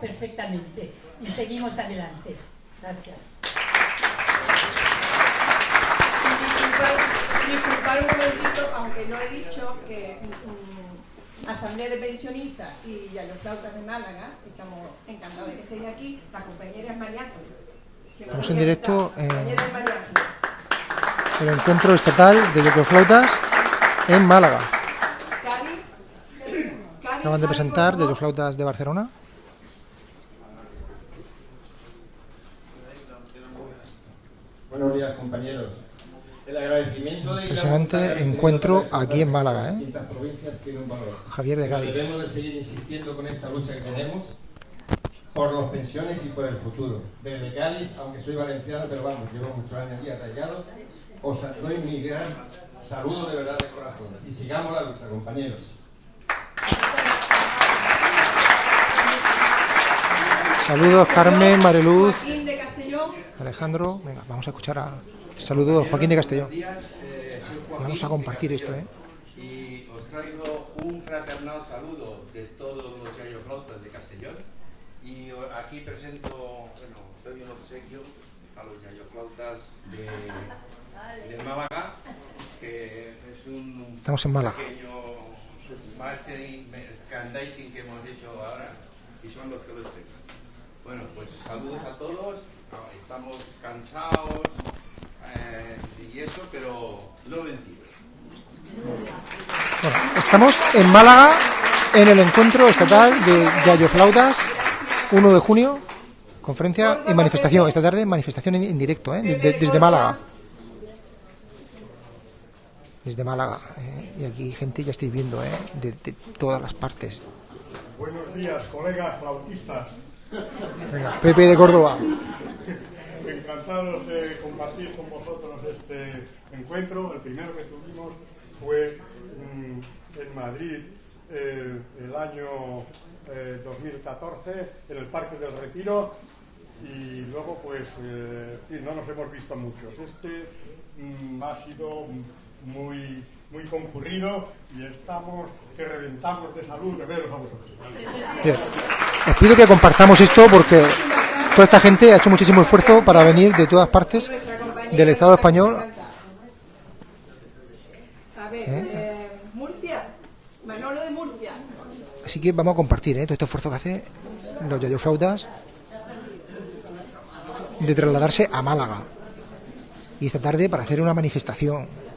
perfectamente y seguimos adelante. Gracias. Disculpar, un momentito, aunque no he dicho que Asamblea de Pensionistas y Flautas de Málaga, estamos encantados de que estéis aquí, la compañera es María Estamos en directo en el encuentro estatal de Flautas en Málaga. Acaban de presentar Flautas de Barcelona. Buenos días, compañeros. El agradecimiento de Impresionante encuentro aquí en Málaga, ¿eh? Javier de Cádiz. Debemos de seguir insistiendo con esta lucha que tenemos por las pensiones y por el futuro. Desde Cádiz, aunque soy valenciano, pero vamos, llevo muchos años aquí arraigados, os doy mi gran saludo de verdad de corazón. Y sigamos la lucha, compañeros. Saludos Carmen, Mariluz. Alejandro, venga, vamos a escuchar a saludos Joaquín de Castellón. Vamos a compartir esto, ¿eh? Y os traigo un fraternal saludo de todos los yayoflautas de Castellón. Y aquí presento, bueno, doy un obsequio a los yayoflautas de, de Málaga, que es un Estamos en Málaga. pequeño merchandising que hemos hecho ahora y son los que lo estén. Bueno, pues saludos a todos estamos cansados eh, y eso, pero no vencidos. Bueno, estamos en Málaga en el encuentro estatal de Yayo Flautas, 1 de junio, conferencia y manifestación. Esta tarde manifestación en, directo, ¿eh? desde, Málaga. Desde Málaga. ¿eh? Y aquí gente ya estáis viendo ¿eh? de, de todas las partes. Buenos días, colegas flautistas. Venga, Pepe de Córdoba encantados de compartir con vosotros este encuentro. El primero que tuvimos fue mm, en Madrid eh, el año 2014 eh, en el Parque del Retiro y luego pues eh, no nos hemos visto muchos. Este mm, ha sido muy muy concurrido y estamos que reventamos de salud de veros a vosotros. Os pido que compartamos esto porque toda esta gente ha hecho muchísimo esfuerzo para venir de todas partes del Estado español. ¿Eh? Murcia, Manolo de Murcia. Así que vamos a compartir ¿eh? todo este esfuerzo que hace los yayoflautas de trasladarse a Málaga y esta tarde para hacer una manifestación.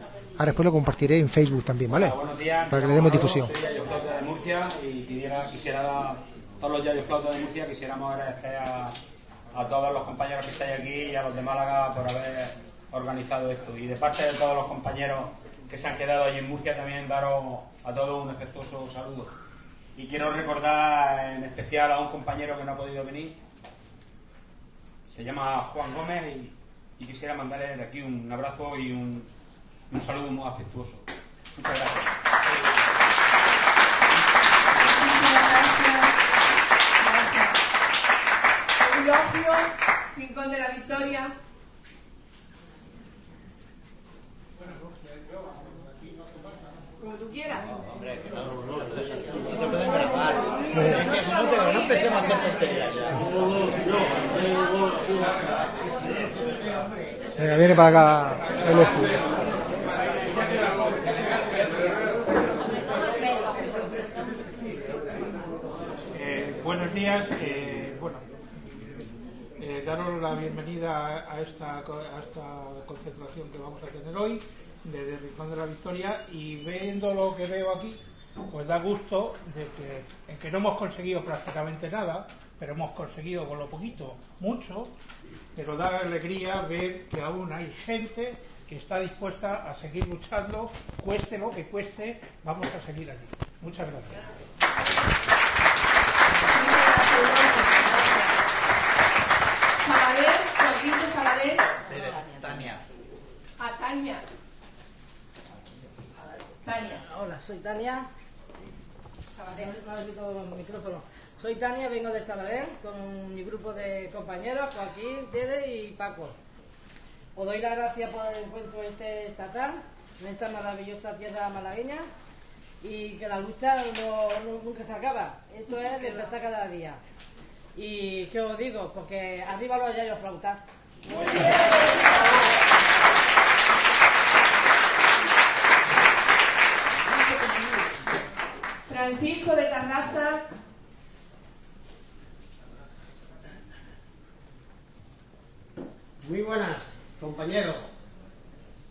Ahora después lo compartiré en Facebook también, ¿vale? días, para que le demos difusión. Soy de Murcia y quisiera, quisiera todos los yayoflautas de Murcia quisiéramos agradecer a a todos los compañeros que estáis aquí y a los de Málaga por haber organizado esto. Y de parte de todos los compañeros que se han quedado allí en Murcia también daros a todos un efectuoso saludo. Y quiero recordar en especial a un compañero que no ha podido venir. Se llama Juan Gómez y, quisiera mandarle de aquí un abrazo y un, un saludo muy afectuoso. Muchas gracias. elogio, Rincón de la Victoria. Como tú quieras. Hombre, que no, no, no te no, no empecemos a hacer tonterías ya. Venga, viene para acá el. Eh, buenos días. Eh, daros la bienvenida a esta, a esta concentración que vamos a tener hoy desde Rincón de la Victoria y viendo lo que veo aquí, pues da gusto de que, en que no hemos conseguido prácticamente nada, pero hemos conseguido con lo poquito mucho, pero da alegría ver que aún hay gente que está dispuesta a seguir luchando, cueste lo que cueste, vamos a seguir aquí. Muchas gracias. Sabadell, Joaquín de. Tania. A Tania. Tania. Hola, soy Tania. Sabadell. No, micrófono. Soy Tania, vengo de Sabadell con mi grupo de compañeros, Joaquín, Dede y Paco. Os doy las gracias por el encuentro este estatal en esta maravillosa tierra malagueña y que la lucha no, nunca se acaba. Esto es de empezar cada día. Y ¿qué os digo? Porque arriba los yayos flautas. Francisco de Carrasa. Muy buenas, compañeros.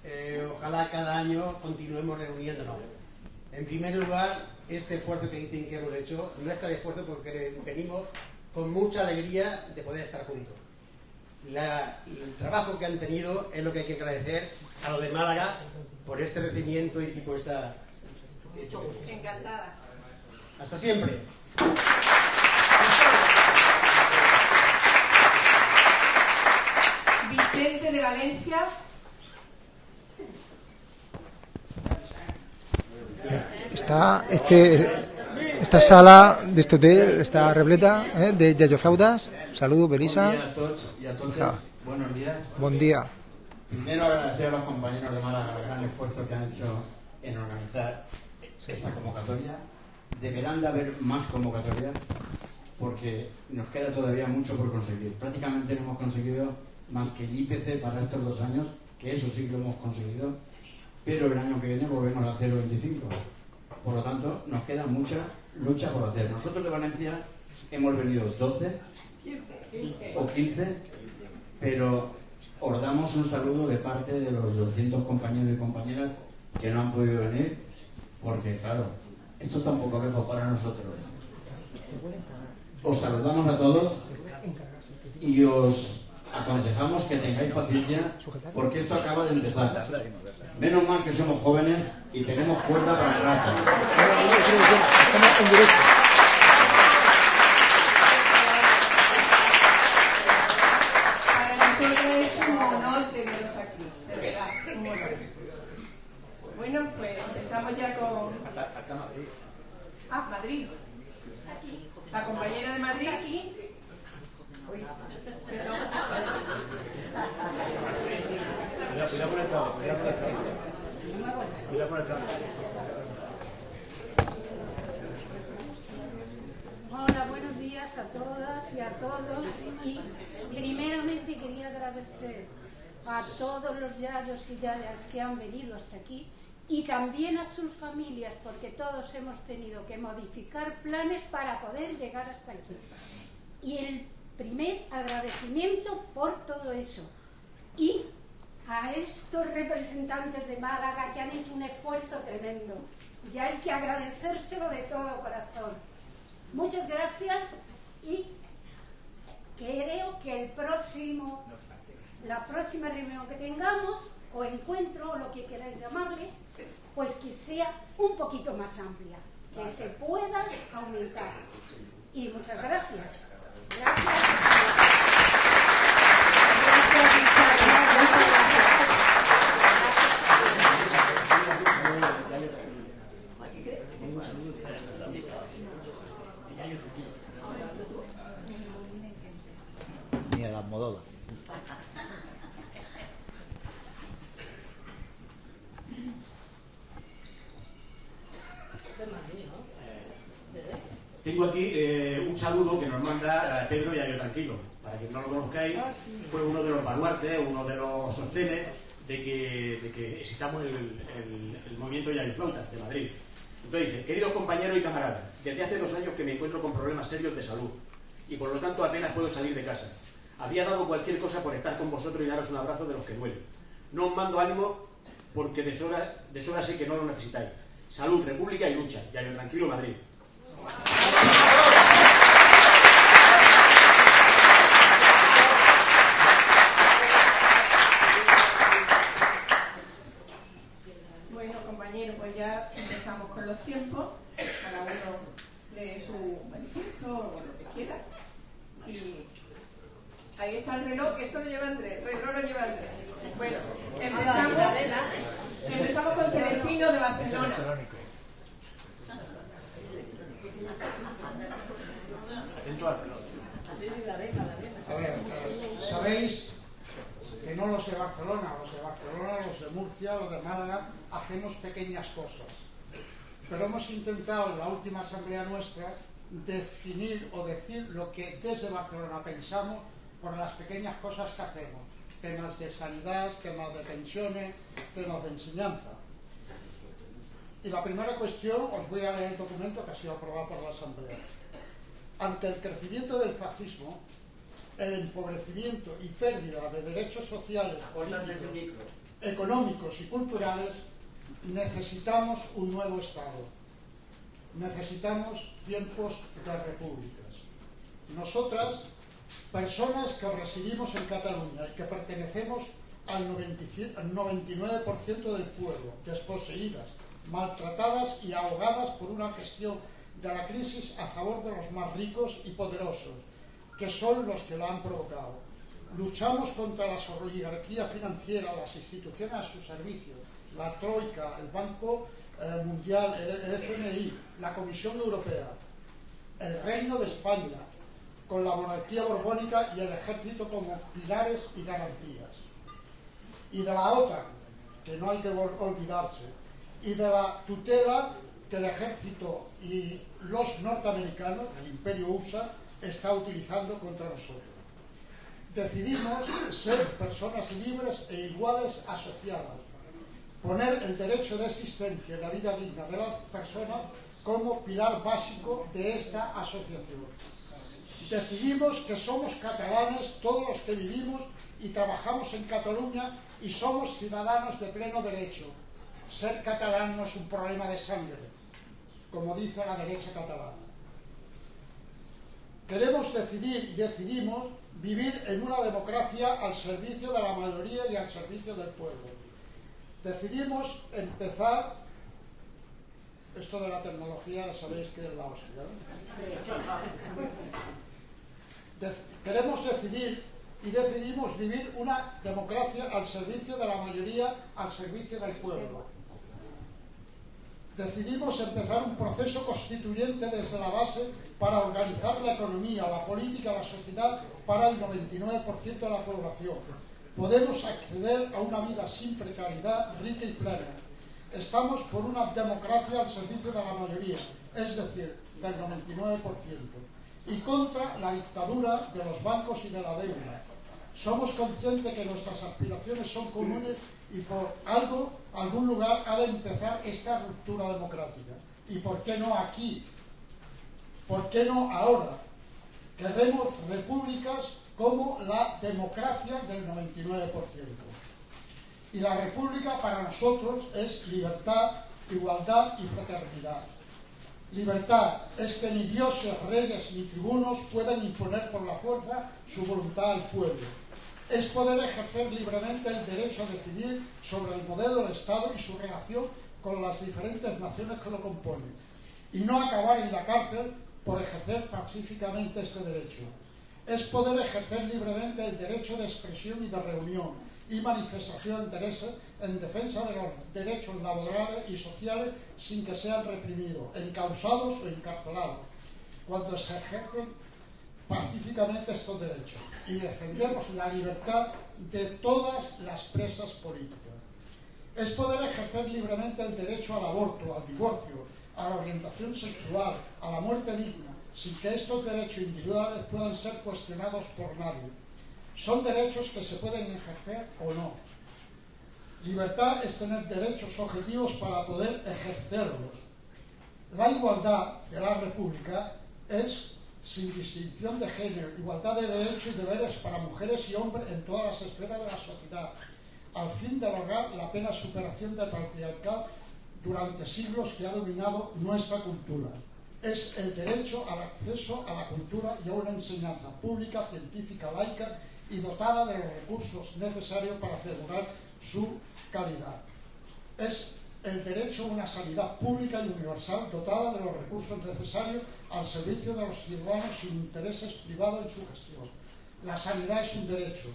Eh, ojalá cada año continuemos reuniéndonos. En primer lugar, este esfuerzo que dicen que hemos hecho no es tal esfuerzo porque venimos con mucha alegría de poder estar juntos. La- el trabajo que han tenido es lo que hay que agradecer a los de Málaga por este recibimiento y por esta hecho. Encantada. Hasta siempre. Vicente de Valencia. Está este, esta sala de este hotel está repleta ¿eh? de yayoflautas. Saludos, Belisa. Buen día a todos y a todas. Ja. Buenos días. Buen día. Primero agradecer a los compañeros de Málaga el gran esfuerzo que han hecho en organizar esta convocatoria. Deberán de haber más convocatorias porque nos queda todavía mucho por conseguir. Prácticamente no hemos conseguido más que el IPC para estos dos años, que eso sí que lo hemos conseguido, pero el año que viene volvemos a 0,25. Por lo tanto, nos queda mucha lucha por hacer. Nosotros de Valencia hemos venido 12 o 15, pero os damos un saludo de parte de los 200 compañeros y compañeras que no han podido venir, porque claro, esto es tan poco lejos para nosotros. Os saludamos a todos y os aconsejamos que tengáis paciencia, porque esto acaba de empezar. Menos mal que somos jóvenes y tenemos cuerda para el rato. Para nosotros es un honor teneros aquí, de verdad, un honor. Bueno, pues empezamos ya con... Ah, Madrid. La compañera de Madrid. Perdón. Hola, buenos días a todas y a todos. Y primeramente quería agradecer a todos los yayos y yayas que han venido hasta aquí y también a sus familias, porque todos hemos tenido que modificar planes para poder llegar hasta aquí. Y el primer agradecimiento por todo eso. Y a estos representantes de Málaga que han hecho un esfuerzo tremendo. Y hay que agradecérselo de todo corazón. Muchas gracias y creo que el próximo, la próxima reunión que tengamos, o encuentro, o lo que queráis llamarle, pues que sea un poquito más amplia, que se pueda aumentar. Y muchas gracias. Ni a la Almodóvar. Tengo aquí eh, un saludo que nos manda eh, Pedro Yayo Tranquilo. Para quien no lo conozcáis, fue uno de los baluartes, uno de los sostenes de que, de que existamos el, el, el movimiento Yayo Flautas de Madrid. Entonces dice, queridos compañeros y camaradas, desde hace dos años que me encuentro con problemas serios de salud y por lo tanto apenas puedo salir de casa. Había dado cualquier cosa por estar con vosotros y daros un abrazo de los que duelen. No os mando ánimo porque de sobra, de sobra sé que no lo necesitáis. Salud, república y lucha. Yayo Tranquilo Madrid. Bueno, compañeros, pues ya empezamos con los tiempos. Cada uno lee su manifiesto o lo que quiera. Y ahí está el reloj, que eso lo lleva Andrés. El reloj lo lleva Andrés. Bueno, empezamos, empezamos con Celestino de Barcelona. A ver, sabéis que no los de Barcelona, los de Barcelona, los de Murcia, los de Málaga, hacemos pequeñas cosas. Pero hemos intentado en la última asamblea nuestra definir o decir lo que desde Barcelona pensamos por las pequeñas cosas que hacemos. Temas de sanidad, temas de pensiones, temas de enseñanza. Y la primera cuestión, os voy a leer el documento que ha sido aprobado por la Asamblea. Ante el crecimiento del fascismo, el empobrecimiento y pérdida de derechos sociales, políticos, económicos y culturales, necesitamos un nuevo Estado. Necesitamos tiempos de repúblicas. Nosotras, personas que residimos en Cataluña y que pertenecemos al 99% del pueblo, desposeídas, maltratadas y ahogadas por una gestión de la crisis a favor de los más ricos y poderosos, que son los que la han provocado. Luchamos contra la oligarquía financiera, las instituciones a su servicio, la Troika, el Banco eh, Mundial, el, el FMI, la Comisión Europea, el Reino de España, con la monarquía borbónica y el ejército como pilares y garantías. Y de la OTAN, que no hay que olvidarse, y de la tutela que el ejército y los norteamericanos, el imperio USA, está utilizando contra nosotros. Decidimos ser personas libres e iguales asociadas, poner el derecho de existencia y la vida digna de las personas como pilar básico de esta asociación. Decidimos que somos catalanes todos los que vivimos y trabajamos en Cataluña y somos ciudadanos de pleno derecho. Ser catalán no es un problema de sangre, como dice la derecha catalana. Queremos decidir y decidimos vivir en una democracia al servicio de la mayoría y al servicio del pueblo. Decidimos empezar, esto de la tecnología sabéis que es la hostia. Queremos decidir y decidimos vivir una democracia al servicio de la mayoría, al servicio del pueblo decidimos empezar un proceso constituyente desde la base para organizar la economía, la política, la sociedad para el 99% de la población. Podemos acceder a una vida sin precariedad, rica y plena. Estamos por una democracia al servicio de la mayoría, es decir, del 99%, y contra la dictadura de los bancos y de la deuda. Somos conscientes que nuestras aspiraciones son comunes y por algo, algún lugar ha de empezar esta ruptura democrática. ¿Y por qué no aquí? ¿Por qué no ahora? Queremos repúblicas como la democracia del 99%. Y la república para nosotros es libertad, igualdad y fraternidad. Libertad es que ni dioses, reyes ni tribunos puedan imponer por la fuerza su voluntad al pueblo es poder ejercer libremente el derecho a decidir sobre el modelo del Estado y su relación con las diferentes naciones que lo componen, y no acabar en la cárcel por ejercer pacíficamente este derecho. Es poder ejercer libremente el derecho de expresión y de reunión y manifestación de interés en defensa de los derechos laborales y sociales sin que sean reprimidos, encausados o encarcelados, cuando se ejercen pacíficamente estos derechos y defendemos la libertad de todas las presas políticas. Es poder ejercer libremente el derecho al aborto, al divorcio, a la orientación sexual, a la muerte digna, sin que estos derechos individuales puedan ser cuestionados por nadie. Son derechos que se pueden ejercer o no. Libertad es tener derechos objetivos para poder ejercerlos. La igualdad de la República es sin distinción de género, igualdad de derechos y deberes para mujeres y hombres en todas las esferas de la sociedad, al fin de lograr la plena superación del patriarcado durante siglos que ha dominado nuestra cultura. Es el derecho al acceso a la cultura y a una enseñanza pública, científica, laica y dotada de los recursos necesarios para asegurar su calidad. Es el derecho a una sanidad pública y universal dotada de los recursos necesarios al servicio de los ciudadanos sin intereses privados en su gestión. La sanidad es un derecho,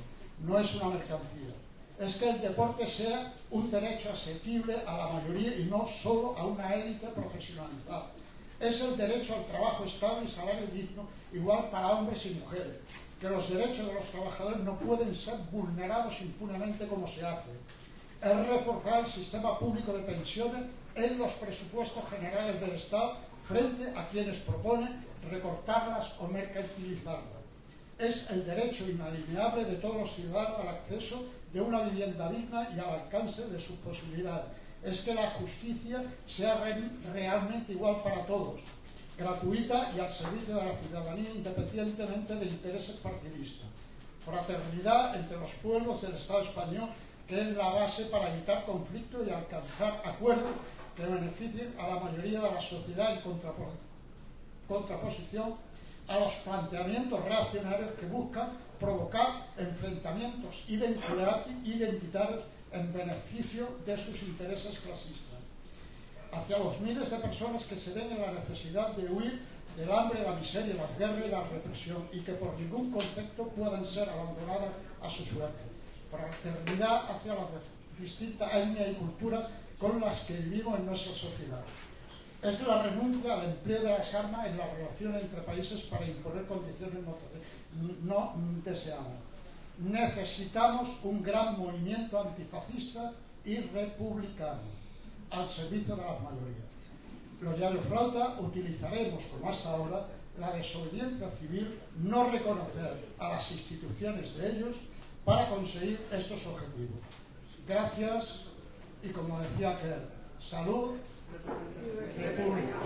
no es una mercancía. Es que el deporte sea un derecho asequible a la mayoría y no solo a una élite profesionalizada. Es el derecho al trabajo estable y salario digno, igual para hombres y mujeres. Que los derechos de los trabajadores no pueden ser vulnerados impunemente como se hace es reforzar el sistema público de pensiones en los presupuestos generales del Estado frente a quienes proponen recortarlas o mercantilizarlas. Es el derecho inalienable de todos los ciudadanos al acceso de una vivienda digna y al alcance de sus posibilidades. Es que la justicia sea realmente igual para todos, gratuita y al servicio de la ciudadanía independientemente de intereses partidistas. Fraternidad entre los pueblos del Estado español, que es la base para evitar conflictos y alcanzar acuerdos que beneficien a la mayoría de la sociedad en contraposición a los planteamientos reaccionarios que buscan provocar enfrentamientos identitarios en beneficio de sus intereses clasistas. Hacia los miles de personas que se ven en la necesidad de huir del hambre, la miseria, las guerras y la represión y que por ningún concepto puedan ser abandonadas a su suerte. Fraternidad hacia las distintas etnias y culturas con las que vivimos en nuestra sociedad. Es la renuncia al empleo de las armas en la relación entre países para imponer condiciones no, deseadas. Necesitamos un gran movimiento antifascista y republicano al servicio de las mayorías. Los llanos flauta utilizaremos, como hasta ahora, la desobediencia civil, no reconocer a las instituciones de ellos para conseguir estos objetivos. Gracias y como decía aquel, salud, república.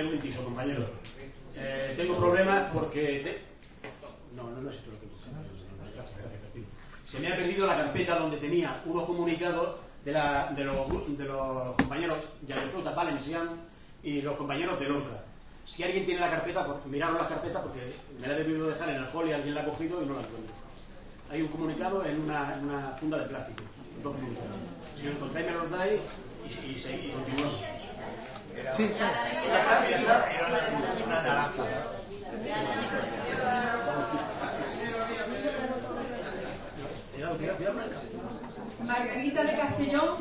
Un momentito, compañero. Eh, tengo problemas porque... No, no, es esto lo que... Se me ha perdido la carpeta donde tenía unos comunicados de, la, de, los, de los compañeros Flota Valencian y los compañeros de Lorca. Si alguien tiene la carpeta, pues miraros la carpeta porque me la he debido dejar en el hall y alguien la ha cogido y no la encuentro. Hay un comunicado en una, funda de plástico. Dos comunicados. Si lo encontráis, me los dais y, y, y continuamos. Sí. Margarita de Castellón.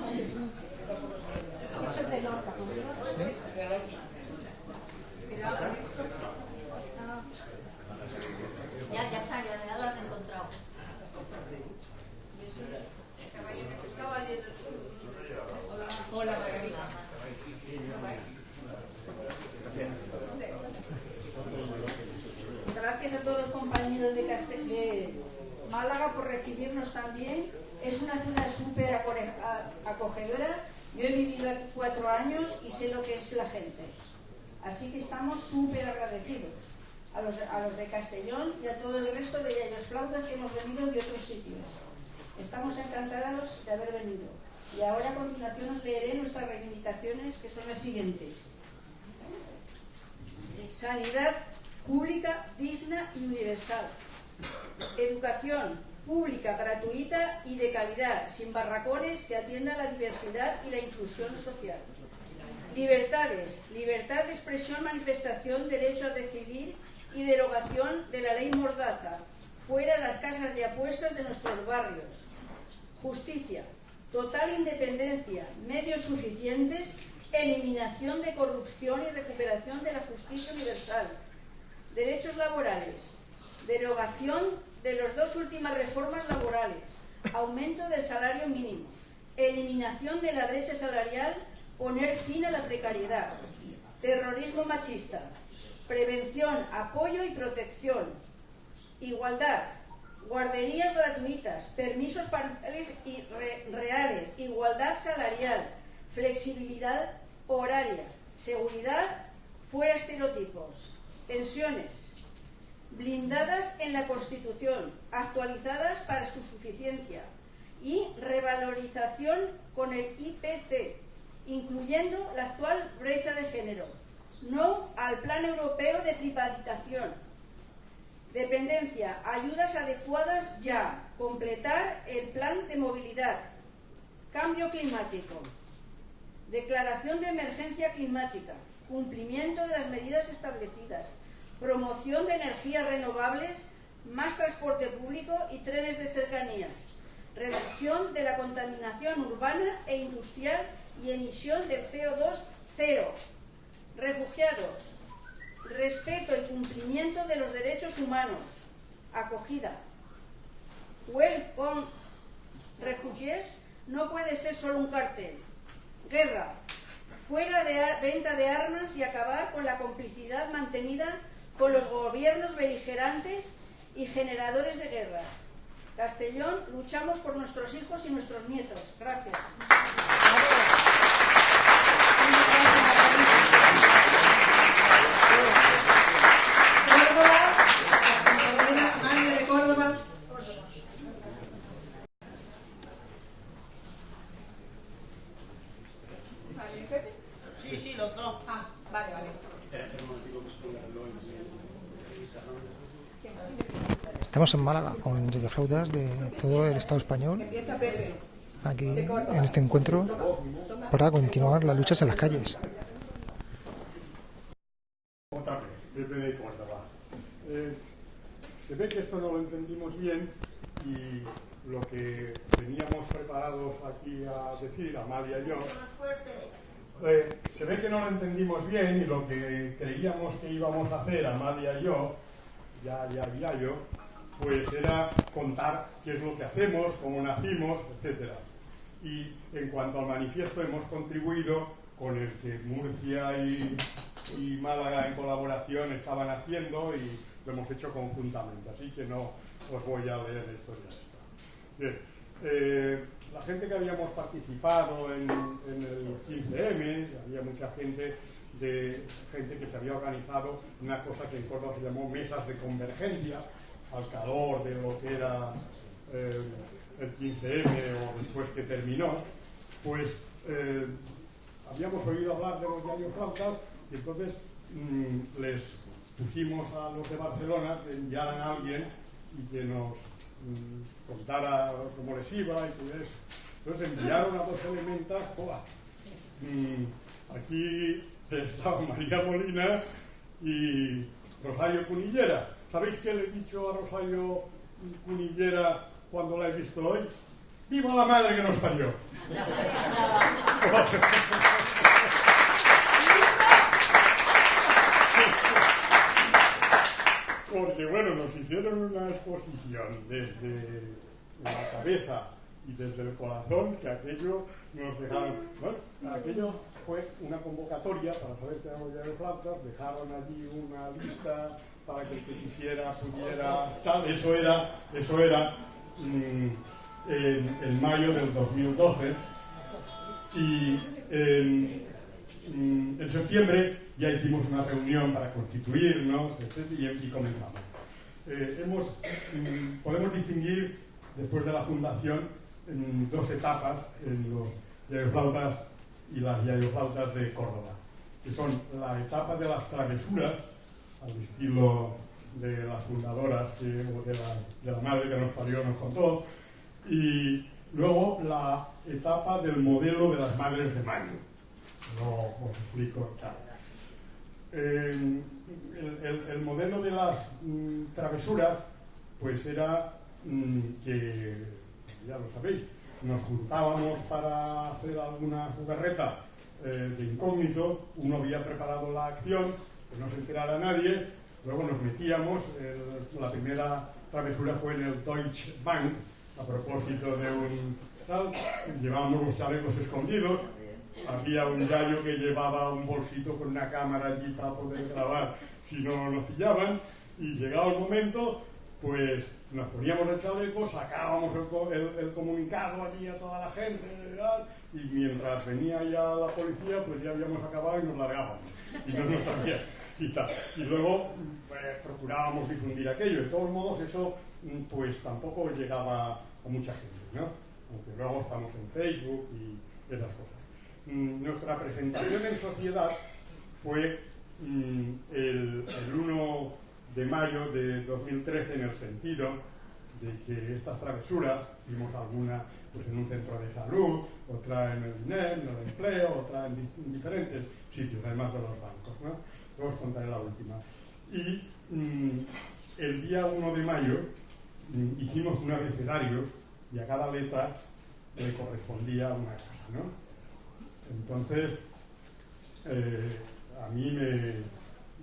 Ya, ya está, ya, ya lo han encontrado. Hola, Margarita. Gracias a todos los compañeros de, Castel Málaga por recibirnos también. Es una ciudad súper acogedora. Yo he vivido aquí cuatro años y sé lo que es la gente. Así que estamos súper agradecidos a los, a los de Castellón y a todo el resto de ellos flautas que hemos venido de otros sitios. Estamos encantados de haber venido. Y ahora a continuación os leeré nuestras reivindicaciones que son las siguientes. Sanidad pública, digna y universal. Educación pública, gratuita y de calidad, sin barracones que atienda la diversidad y la inclusión social. Libertades, libertad de expresión, manifestación, derecho a decidir y derogación de la ley Mordaza, fuera las casas de apuestas de nuestros barrios. Justicia, total independencia, medios suficientes, eliminación de corrupción y recuperación de la justicia universal. Derechos laborales, derogación de las dos últimas reformas laborales, aumento del salario mínimo, eliminación de la brecha salarial, poner fin a la precariedad, terrorismo machista, prevención, apoyo y protección, igualdad, guarderías gratuitas, permisos parentales y re reales, igualdad salarial, flexibilidad horaria, seguridad, fuera estereotipos, pensiones, blindadas en la Constitución, actualizadas para su suficiencia y revalorización con el IPC, incluyendo la actual brecha de género. No al Plan Europeo de Privatización. Dependencia, ayudas adecuadas ya. Completar el plan de movilidad. Cambio climático. Declaración de emergencia climática. Cumplimiento de las medidas establecidas promoción de energías renovables, más transporte público y trenes de cercanías, reducción de la contaminación urbana e industrial y emisión de CO2 cero, Refugiados, respeto y cumplimiento de los derechos humanos, acogida. Welcome refugees no puede ser solo un cartel. Guerra, fuera de venta de armas y acabar con la complicidad mantenida con los gobiernos beligerantes y generadores de guerras. Castellón, luchamos por nuestros hijos y nuestros nietos. Gracias. Sí, sí, los dos. Ah, vale, vale. Estamos en Málaga con flautas de todo el Estado español. Aquí en este encuentro para continuar las luchas en las calles. Se ve que esto no lo entendimos bien y lo que teníamos preparados aquí a decir, Amalia y yo, eh, se ve que no lo entendimos bien y lo que creíamos que íbamos a hacer, Amalia y yo, ya, ya, ya yo, pues era contar qué es lo que hacemos, cómo nacimos, etcétera. Y en cuanto al manifiesto hemos contribuido con el que Murcia y, Málaga en colaboración estaban haciendo y lo hemos hecho conjuntamente, así que no os voy a leer la historia esta. Bien, eh, la gente que habíamos participado en, en el 15M, había mucha gente de gente que se había organizado una cosa que en Córdoba se llamó mesas de convergencia, al calor de lo que era eh, el 15M o después que terminó, pues eh, habíamos oído hablar de los diarios flautas y entonces mm, les pusimos a los de Barcelona que enviaran a alguien y que nos mm, contara cómo les iba y todo. Entonces enviaron a dos elementas, ¡joa! Mm, aquí estaba María Molina y Rosario Cunillera. ¿Sabéis qué le he dicho a Rosario Cunillera cuando la he visto hoy? ¡Viva la madre que nos parió! Porque bueno, nos hicieron una exposición desde la cabeza y desde el corazón que aquello nos dejaron. Bueno, aquello fue una convocatoria para saber que éramos ya de plantas, dejaron allí una lista para que que quisiera pudiera tal, eso era, eso era mm, en, mayo del 2012 y en, mm, en, septiembre ya hicimos una reunión para constituirnos y, y, comenzamos. Eh, hemos, mm, podemos distinguir después de la fundación en dos etapas en los yayoflautas y las yayoflautas de Córdoba, que son la etapa de las travesuras, al estilo de las fundadoras o de la, madre que nos parió nos contó, y luego la etapa del modelo de las madres de mayo. No os explico. El, el, el, modelo de las mm, travesuras, pues era mm, que, ya lo sabéis, nos juntábamos para hacer alguna jugarreta eh, de incógnito, uno había preparado la acción, que no se enterara nadie, luego nos metíamos, el, la primera travesura fue en el Deutsche Bank, a propósito de un tal, llevábamos los chalecos escondidos, había un gallo que llevaba un bolsito con una cámara allí para poder grabar si no nos pillaban, y llegado el momento, pues nos poníamos el chaleco, sacábamos el, el, el, comunicado allí a toda la gente, y mientras venía ya la policía, pues ya habíamos acabado y nos largábamos, y no nos Y luego pues, procurábamos difundir aquello. De todos modos, eso pues tampoco llegaba a mucha gente, ¿no? Aunque luego estamos en Facebook y esas cosas. Mm, nuestra presentación en sociedad fue mm, el, el 1 de mayo de 2013 en el sentido de que estas travesuras, hicimos alguna pues, en un centro de salud, otra en el INEM, en el empleo, otra en, di en, diferentes sitios, además de los bancos. Os contaré la última. Y mmm, el día 1 de mayo mmm, hicimos un abecedario y a cada letra le correspondía una cosa. ¿no? Entonces, eh, a mí me,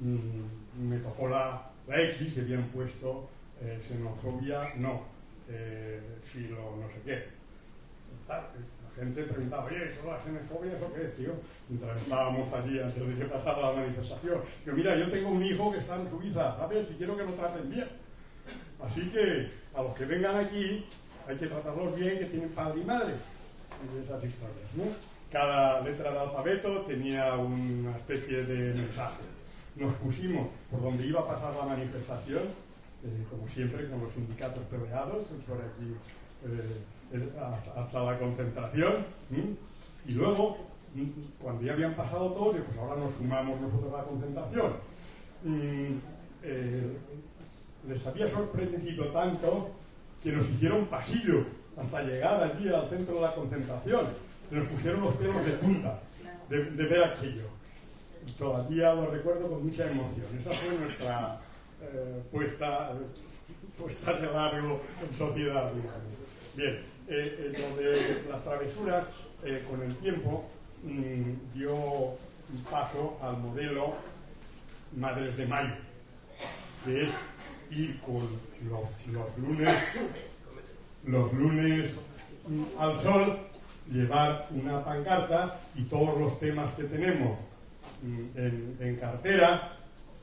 mm, me tocó la, la X que habían puesto eh, xenofobia, no, eh, filo no sé qué. Gente preguntaba, oye, ¿eso la xenofobia eso qué es, tío? Mientras estábamos allí antes de que pasara la manifestación. Yo, mira, yo tengo un hijo que está en Suiza, ¿sabes? Y quiero que lo traten bien. Así que a los que vengan aquí hay que tratarlos bien, que tienen padre y madre. Y esas historias, ¿no? Cada letra del alfabeto tenía una especie de mensaje. Nos pusimos por donde iba a pasar la manifestación, eh, como siempre, con los sindicatos peleados, por aquí eh, hasta- la concentración. Y luego, m, cuando ya habían pasado todos, pues ahora nos sumamos nosotros a la concentración. Mm, eh, les había sorprendido tanto que nos hicieron pasillo hasta llegar allí al centro de la concentración. Nos pusieron los pelos de punta de, de ver aquello. Todavía lo recuerdo con mucha emoción. Esa fue nuestra eh, puesta, puesta de largo en sociedad. Bien, eh, eh, lo de las travesuras, eh, con el tiempo, mm, dio paso al modelo Madres de Mayo, que es ir con los, los lunes, los lunes mm, al sol, llevar una pancarta y todos los temas que tenemos mm, en, en cartera,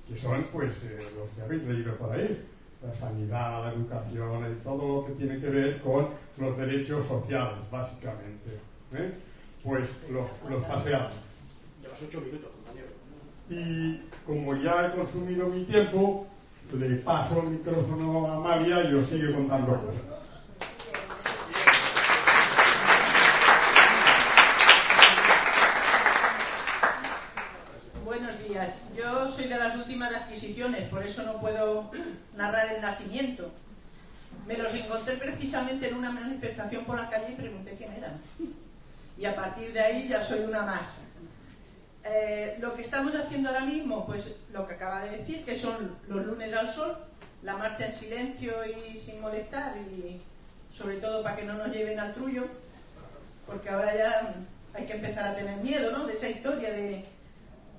que son pues eh, los que habéis leído por ahí, la sanidad, la educación, y todo lo que tiene que ver con los derechos sociales, básicamente. ¿eh? Pues los, los paseamos. Llevas ocho minutos, compañero. Y como ya he consumido mi tiempo, le paso el micrófono a Amalia y os sigue contando cosas. Buenos días. Yo soy de las últimas adquisiciones, por eso no puedo narrar el nacimiento. Me los encontré precisamente en una manifestación por la calle y pregunté quién eran. Y a partir de ahí ya soy una más. Eh, lo que estamos haciendo ahora mismo, pues lo que acaba de decir, que son los lunes al sol, la marcha en silencio y sin molestar, y sobre todo para que no nos lleven al trullo, porque ahora ya hay que empezar a tener miedo, ¿no? De esa historia de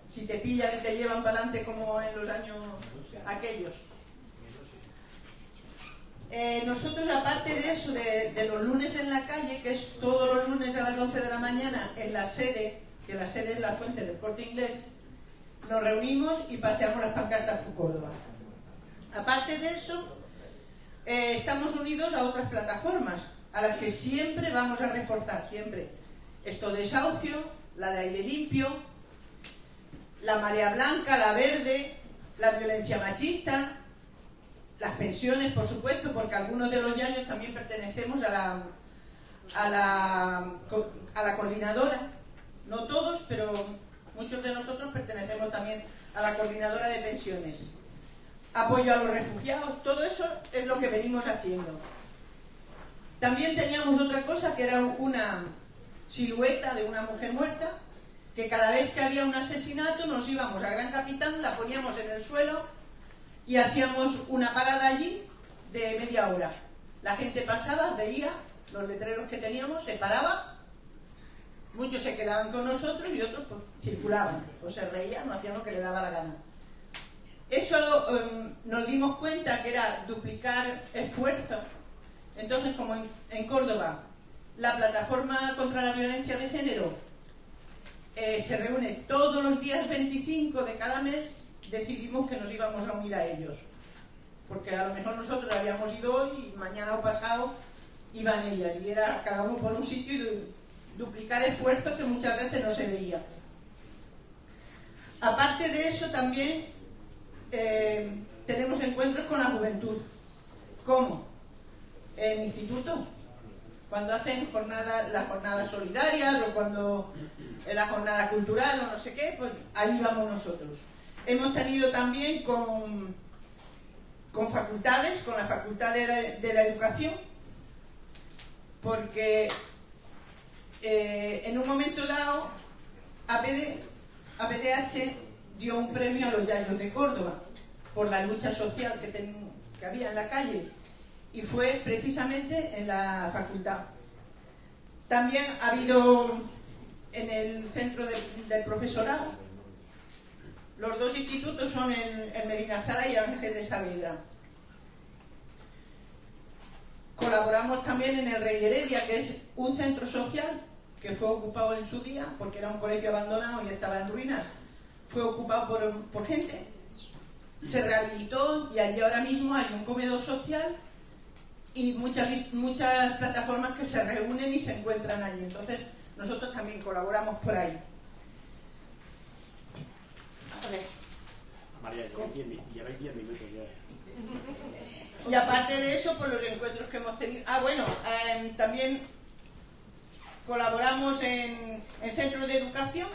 si te pillan y te llevan para adelante como en los años aquellos. Eh, nosotros, aparte de eso, de, los lunes en la calle, que es todos los lunes a las 11 de la mañana en la sede, que la sede es la fuente del corte inglés, nos reunimos y paseamos las pancartas por Córdoba. Aparte de eso, eh, estamos unidos a otras plataformas, a las que siempre vamos a reforzar, siempre. Esto de desahucio, la de aire limpio, la marea blanca, la verde, la violencia machista, las pensiones, por supuesto, porque algunos de los yaños también pertenecemos a la, a la, a la coordinadora. No todos, pero muchos de nosotros pertenecemos también a la coordinadora de pensiones. Apoyo a los refugiados, todo eso es lo que venimos haciendo. También teníamos otra cosa que era una silueta de una mujer muerta, que cada vez que había un asesinato nos íbamos a Gran Capitán, la poníamos en el suelo y hacíamos una parada allí de media hora. La gente pasaba, veía los letreros que teníamos, se paraba, muchos se quedaban con nosotros y otros pues, circulaban, o se reían o hacían lo que le daba la gana. Eso em, nos dimos cuenta que era duplicar esfuerzo. Entonces, como en, Córdoba, la plataforma contra la violencia de género eh, se reúne todos los días 25 de cada mes, decidimos que nos íbamos a unir a ellos. Porque a lo mejor nosotros habíamos ido hoy y mañana o pasado iban ellas. Y era cada uno por un sitio y du- duplicar esfuerzos que muchas veces no se veía. Aparte de eso, también eh, tenemos encuentros con la juventud. ¿Cómo? En institutos, cuando hacen jornadas, las jornadas solidarias o cuando en la jornada cultural o no sé qué, pues ahí vamos nosotros. Hemos tenido también con, facultades, con la Facultad de la, Educación, porque eh, en un momento dado APD, APDH dio un premio a los Yayos de Córdoba por la lucha social que, había en la calle y fue precisamente en la facultad. También ha habido en el centro de- del profesorado Los dos institutos son en, en Medinazara y Ángel de Saavedra. Colaboramos también en el Rey Heredia, que es un centro social que fue ocupado en su día, porque era un colegio abandonado y estaba en ruinas. Fue ocupado por, por gente, se rehabilitó y allí ahora mismo hay un comedor social y muchas, muchas plataformas que se reúnen y se encuentran allí. Entonces, nosotros también colaboramos por ahí. María, lleváis 10 minutos ya. Y aparte de eso, por los encuentros que hemos tenido. Ah, bueno, eh, también colaboramos en, en, centros de educación,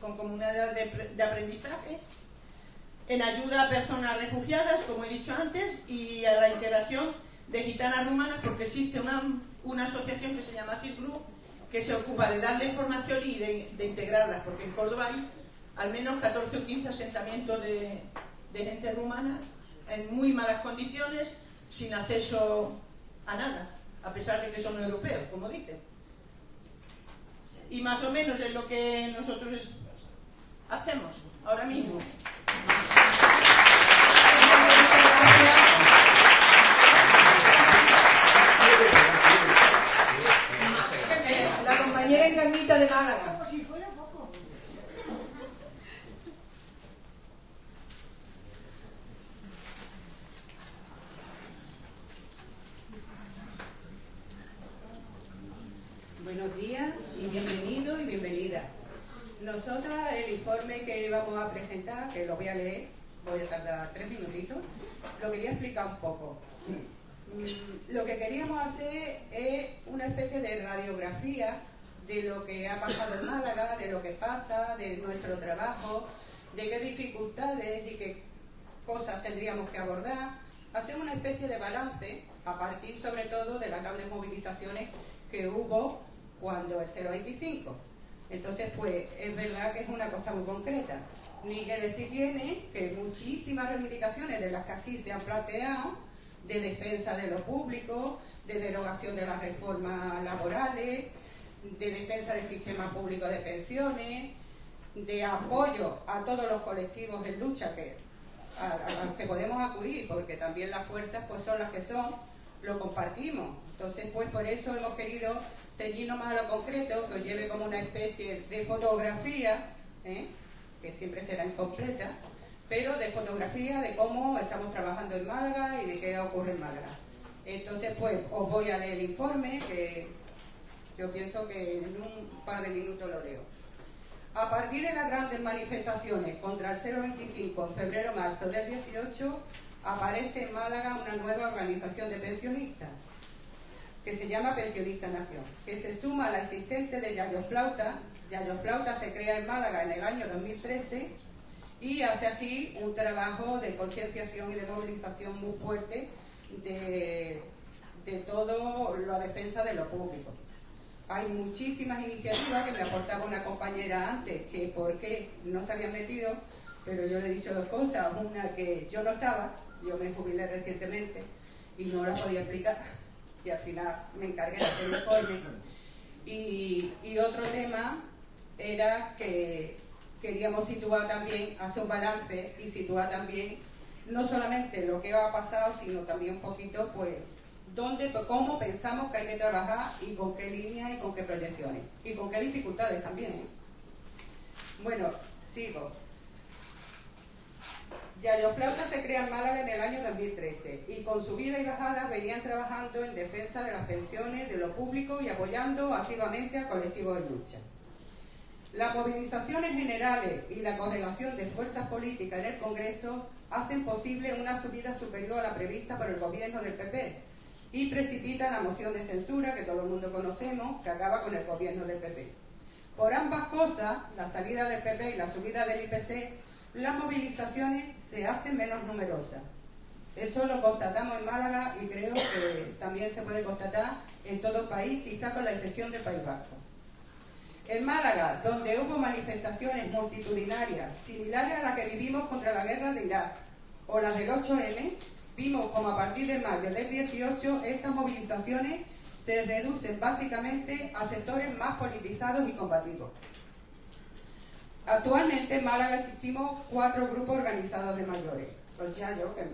con comunidades de, de, aprendizaje, en ayuda a personas refugiadas, como he dicho antes, y a la integración de gitanas rumanas, porque existe una, una asociación que se llama CISGRU, que se ocupa de darle formación y de, de, integrarlas, porque en Córdoba hay al menos 14 o 15 asentamientos de, de gente rumana en muy malas condiciones, sin acceso a nada, a pesar de que son europeos, como dicen. Y más o menos es lo que nosotros hacemos ahora mismo. La compañera encarnita de Málaga. Buenos días y bienvenido y bienvenida. Nosotras el informe que vamos a presentar, que lo voy a leer, voy a tardar tres minutitos, lo quería explicar un poco. Mm, lo que queríamos hacer es una especie de radiografía de lo que ha pasado en Málaga, de lo que pasa, de nuestro trabajo, de qué dificultades y qué cosas tendríamos que abordar. Hacer una especie de balance a partir sobre todo de las grandes movilizaciones que hubo cuando el 025. Entonces, pues es verdad que es una cosa muy concreta. Ni que decir tiene que muchísimas reivindicaciones de las que aquí se han planteado, de defensa de lo público, de derogación de las reformas laborales, de defensa del sistema público de pensiones, de apoyo a todos los colectivos en lucha que, a, los que podemos acudir, porque también las fuerzas pues son las que son, lo compartimos. Entonces, pues por eso hemos querido ceñirnos más a lo concreto, que os lleve como una especie de fotografía, ¿eh? Que siempre será incompleta, pero de fotografía de cómo estamos trabajando en Málaga y de qué ocurre en Málaga. Entonces, pues os voy a leer el informe, que yo pienso que en un par de minutos lo leo. A partir de las grandes manifestaciones contra el 025 en febrero-marzo del 18, aparece en Málaga una nueva organización de pensionistas, que se llama Pensionista Nación, que se suma a la existente de Yayo Flauta. Yayo Flauta se crea en Málaga en el año 2013 y hace aquí un trabajo de concienciación y de movilización muy fuerte de, de todo la defensa de lo público. Hay muchísimas iniciativas que me aportaba una compañera antes, que por qué no se habían metido, pero yo le he dicho dos cosas. Una que yo no estaba, yo me jubilé recientemente y no la podía explicar y al final me encargué de hacer el informe. Y, y otro tema era que queríamos situar también, hacer un balance y situar también no solamente lo que ha pasado, sino también un poquito, pues, dónde, pues, cómo pensamos que hay que trabajar y con qué líneas y con qué proyecciones. Y con qué dificultades también. ¿eh? Bueno, sigo. Yayo Flauta se crea en Málaga en el año 2013 y con su vida y bajada venían trabajando en defensa de las pensiones, de lo público y apoyando activamente a colectivos de lucha. Las movilizaciones generales y la correlación de fuerzas políticas en el Congreso hacen posible una subida superior a la prevista por el gobierno del PP y precipitan la moción de censura que todo el mundo conocemos, que acaba con el gobierno del PP. Por ambas cosas, la salida del PP y la subida del IPC, las movilizaciones se hacen menos numerosas. Eso lo constatamos en Málaga y creo que también se puede constatar en todo el país, quizá con la excepción del País Vasco. En Málaga, donde hubo manifestaciones multitudinarias similares a las que vivimos contra la guerra de Irak o las del 8M, vimos como a partir de mayo del 18 estas movilizaciones se reducen básicamente a sectores más politizados y combativos. Actualmente en Málaga existimos cuatro grupos organizados de mayores. Los Yayos, que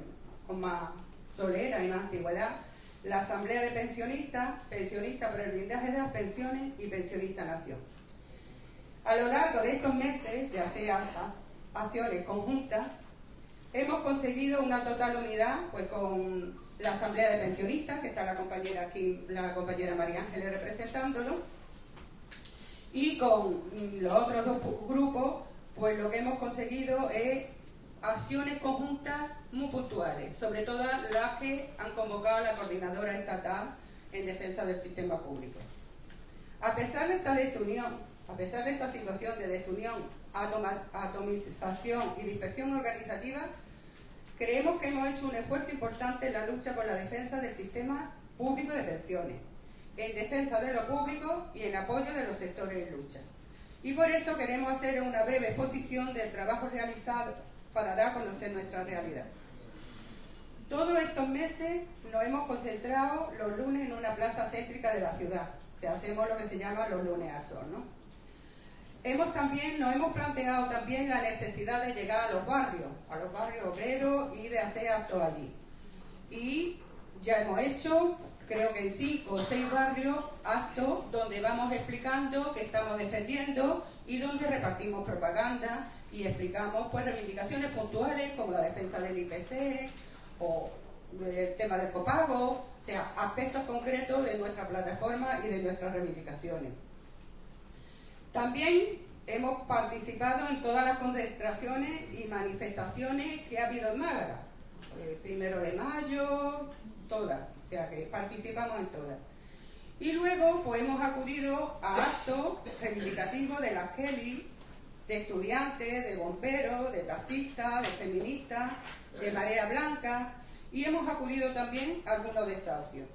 con más solera y más antigüedad, la Asamblea de Pensionistas, Pensionistas por el blindaje de las pensiones y Pensionista Nación. A lo largo de estos meses, ya sea acciones conjuntas, hemos conseguido una total unidad pues con la Asamblea de Pensionistas, que está la compañera aquí, la compañera María Ángeles representándolo, y con los otros dos grupos, pues lo que hemos conseguido es acciones conjuntas muy puntuales, sobre todo las que han convocado la coordinadora estatal en defensa del sistema público. A pesar de esta desunión, a pesar de esta situación de desunión, atomización y dispersión organizativa, creemos que hemos hecho un esfuerzo importante en la lucha por la defensa del sistema público de pensiones, en defensa de lo público y en apoyo de los sectores en lucha. Y por eso queremos hacer una breve exposición del trabajo realizado para dar a conocer nuestra realidad. Todos estos meses nos hemos concentrado los lunes en una plaza céntrica de la ciudad. O sea, hacemos lo que se llama los lunes a sol, ¿no? Hemos también, nos hemos planteado también la necesidad de llegar a los barrios, a los barrios obreros y de hacer actos allí. Y ya hemos hecho, creo que en cinco o seis barrios, actos donde vamos explicando qué estamos defendiendo y donde repartimos propaganda y explicamos pues reivindicaciones puntuales como la defensa del IPC o el tema del copago, o sea, aspectos concretos de nuestra plataforma y de nuestras reivindicaciones. También hemos participado en todas las concentraciones y manifestaciones que ha habido en Málaga. Eh, primero de mayo, todas, o sea que participamos en todas. Y luego pues hemos acudido a actos reivindicativos de la Kelly, de estudiantes, de bomberos, de taxistas, de feministas, de Marea Blanca, y hemos acudido también a algunos desahucios.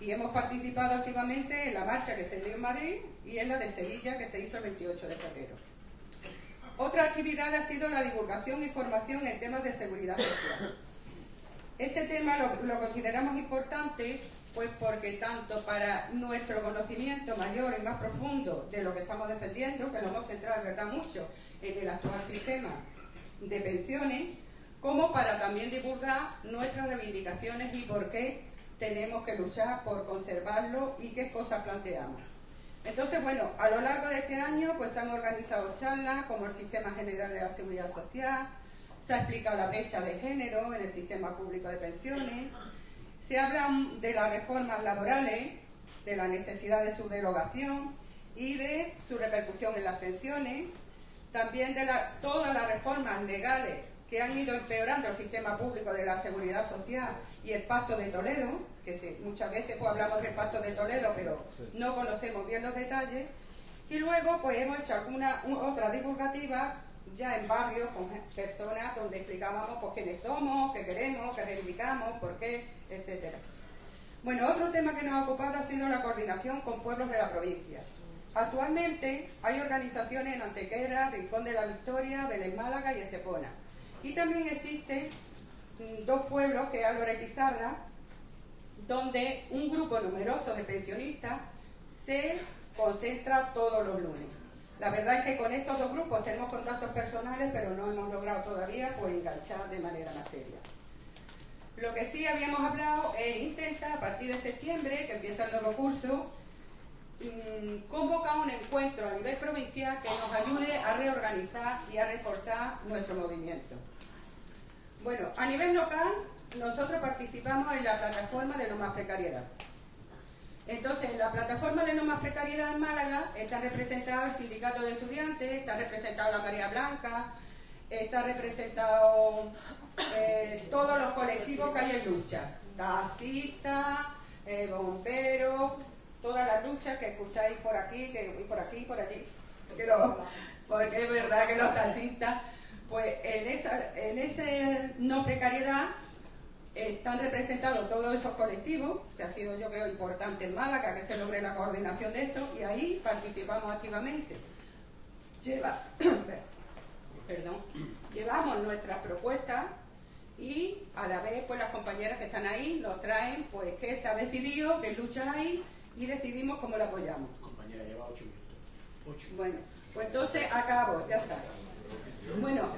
Y hemos participado activamente en la marcha que se dio en Madrid y en la de Sevilla que se hizo el 28 de febrero. Otra actividad ha sido la divulgación y formación en temas de seguridad social. Este tema lo, consideramos importante pues porque tanto para nuestro conocimiento mayor y más profundo de lo que estamos defendiendo, que nos hemos centrado en verdad mucho en el actual sistema de pensiones, como para también divulgar nuestras reivindicaciones y por qué tenemos que luchar por conservarlo y qué cosas planteamos. Entonces, bueno, a lo largo de este año pues se han organizado charlas como el Sistema General de la Seguridad Social, se ha explicado la brecha de género en el sistema público de pensiones, se habla de las reformas laborales, de la necesidad de su derogación y de su repercusión en las pensiones, también de todas las reformas legales que han ido empeorando el sistema público de la seguridad social y el Pacto de Toledo, que muchas veces pues, hablamos del Pacto de Toledo, pero no conocemos bien los detalles. Y luego pues hemos hecho alguna otra divulgativa ya en barrios con personas donde explicábamos pues, quiénes somos, qué queremos, qué reivindicamos, por qué, etcétera. Bueno, otro tema que nos ha ocupado ha sido la coordinación con pueblos de la provincia. Actualmente hay organizaciones en Antequera, Rincón de la Victoria, Belén Málaga y Estepona. Y también existen dos pueblos, que es Álvarez y Pizarra, donde un grupo numeroso de pensionistas se concentra todos los lunes. La verdad es que con estos dos grupos tenemos contactos personales, pero no hemos logrado todavía pues, enganchar de manera más seria. Lo que sí habíamos hablado es intentar, a partir de septiembre, que empieza el nuevo curso, mm, convocar un encuentro a nivel provincial que nos ayude a reorganizar y a reforzar nuestro movimiento. Bueno, a nivel local, nosotros participamos en la plataforma de no más precariedad. Entonces, en la plataforma de no más precariedad en Málaga está representado el sindicato de estudiantes, está representado la María Blanca, está representado eh, todos los colectivos que hay en lucha, taxistas, eh, bomberos, todas las luchas que escucháis por aquí, que y por aquí, por allí, porque es verdad que los taxistas, pues en esa en ese no precariedad están representados todos esos colectivos, que ha sido yo creo importante en Málaga que se logre la coordinación de esto, y ahí participamos activamente. Lleva, perdón, llevamos nuestras propuestas y a la vez pues las compañeras que están ahí nos traen pues que se ha decidido, que lucha ahí y decidimos cómo la apoyamos. Compañera, lleva ocho minutos. Bueno, Pues entonces acabo, ya está. Bueno,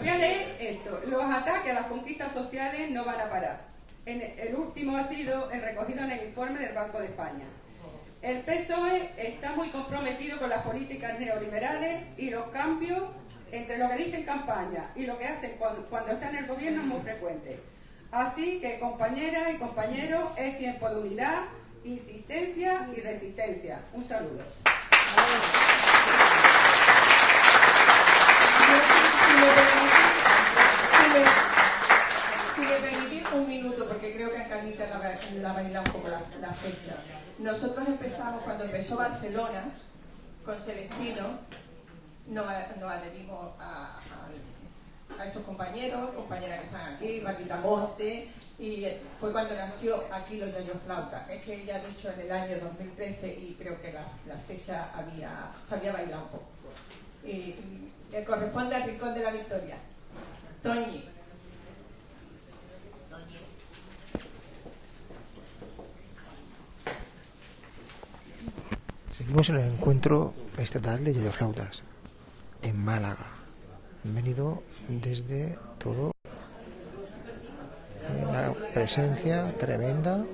voy a leer esto. Los ataques a las conquistas sociales no van a parar. El último ha sido el recogido en el informe del Banco de España. El PSOE está muy comprometido con las políticas neoliberales y los cambios entre lo que dicen campaña y lo que hacen cuando, cuando está en el gobierno es muy frecuente. Así que, compañeras y compañeros, es tiempo de unidad, insistencia y resistencia. Un saludo. Si me, permitís un minuto, porque creo que a Carlita la, baila un poco la, fecha. Nosotros empezamos, cuando empezó Barcelona, con Celestino, nos, nos adherimos a, a- esos compañeros, compañeras que están aquí, Marquita Monte, y fue cuando nació aquí los Yayo Flauta. Es que ella ha dicho en el año 2013 y creo que la, la fecha había, se había bailado un poco. Que corresponde al Rincón de la Victoria. Toñi. Seguimos en el encuentro estatal de Yayoflautas en Málaga. Han venido desde todo eh, una presencia tremenda,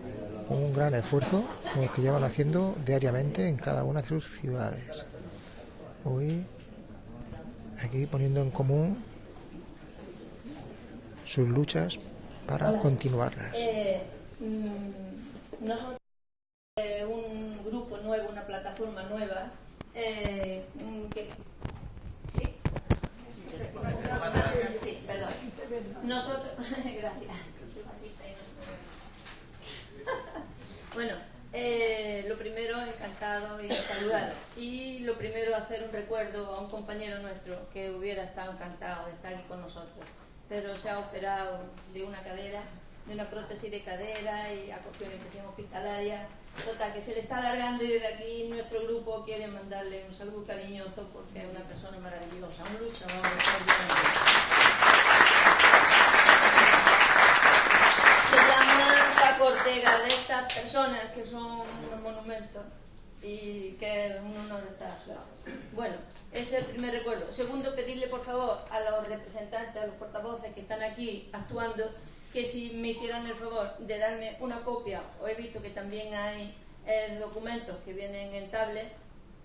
un gran esfuerzo como el que llevan haciendo diariamente en cada una de sus ciudades. Hoy aquí poniendo en común sus luchas para Hola. continuarlas. Eh, mm, nosotros, eh, un grupo nuevo, una plataforma nueva, eh, mm, que... Sí. Sí, perdón. Nosotros... Gracias. Bueno, eh, lo primero, encantado y saludar. Y lo primero, hacer un recuerdo a un compañero nuestro que hubiera estado encantado de estar aquí con nosotros, pero se ha operado de una cadera, de una prótesis de cadera y ha cogido una infección hospitalaria. Total, que se le está alargando y desde aquí nuestro grupo quiere mandarle un saludo cariñoso porque es una persona maravillosa, un luchador. Se llama Paco Ortega, de estas personas que son unos monumentos y que es un honor estar a su lado. Bueno, ese es el primer recuerdo. Segundo, pedirle por favor a los representantes, a los portavoces que están aquí actuando, que si me hicieran el favor de darme una copia, o he visto que también hay eh, documentos que vienen en tablet,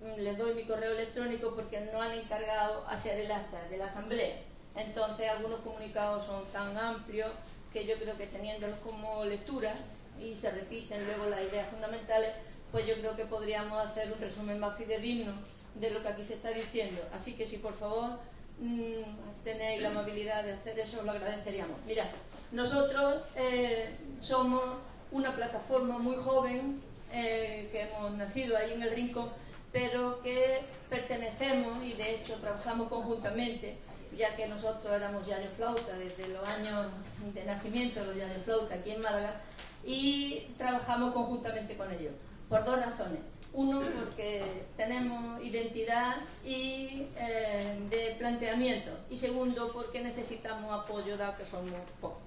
mm, les doy mi correo electrónico porque no han encargado hacer el acta de la asamblea. Entonces algunos comunicados son tan amplios que yo creo que teniéndolos como lectura y se repiten luego las ideas fundamentales, pues yo creo que podríamos hacer un resumen más fidedigno de lo que aquí se está diciendo. Así que si por favor mm, tenéis la amabilidad de hacer eso, lo agradeceríamos. Mira, nosotros eh, somos una plataforma muy joven eh, que hemos nacido ahí en el rincón, pero que pertenecemos y de hecho trabajamos conjuntamente, ya que nosotros éramos Yayo Flauta desde los años de nacimiento los Yayo Flauta aquí en Málaga y trabajamos conjuntamente con ellos, por dos razones. Uno, porque tenemos identidad y eh, de planteamiento. Y segundo, porque necesitamos apoyo, dado que somos pocos.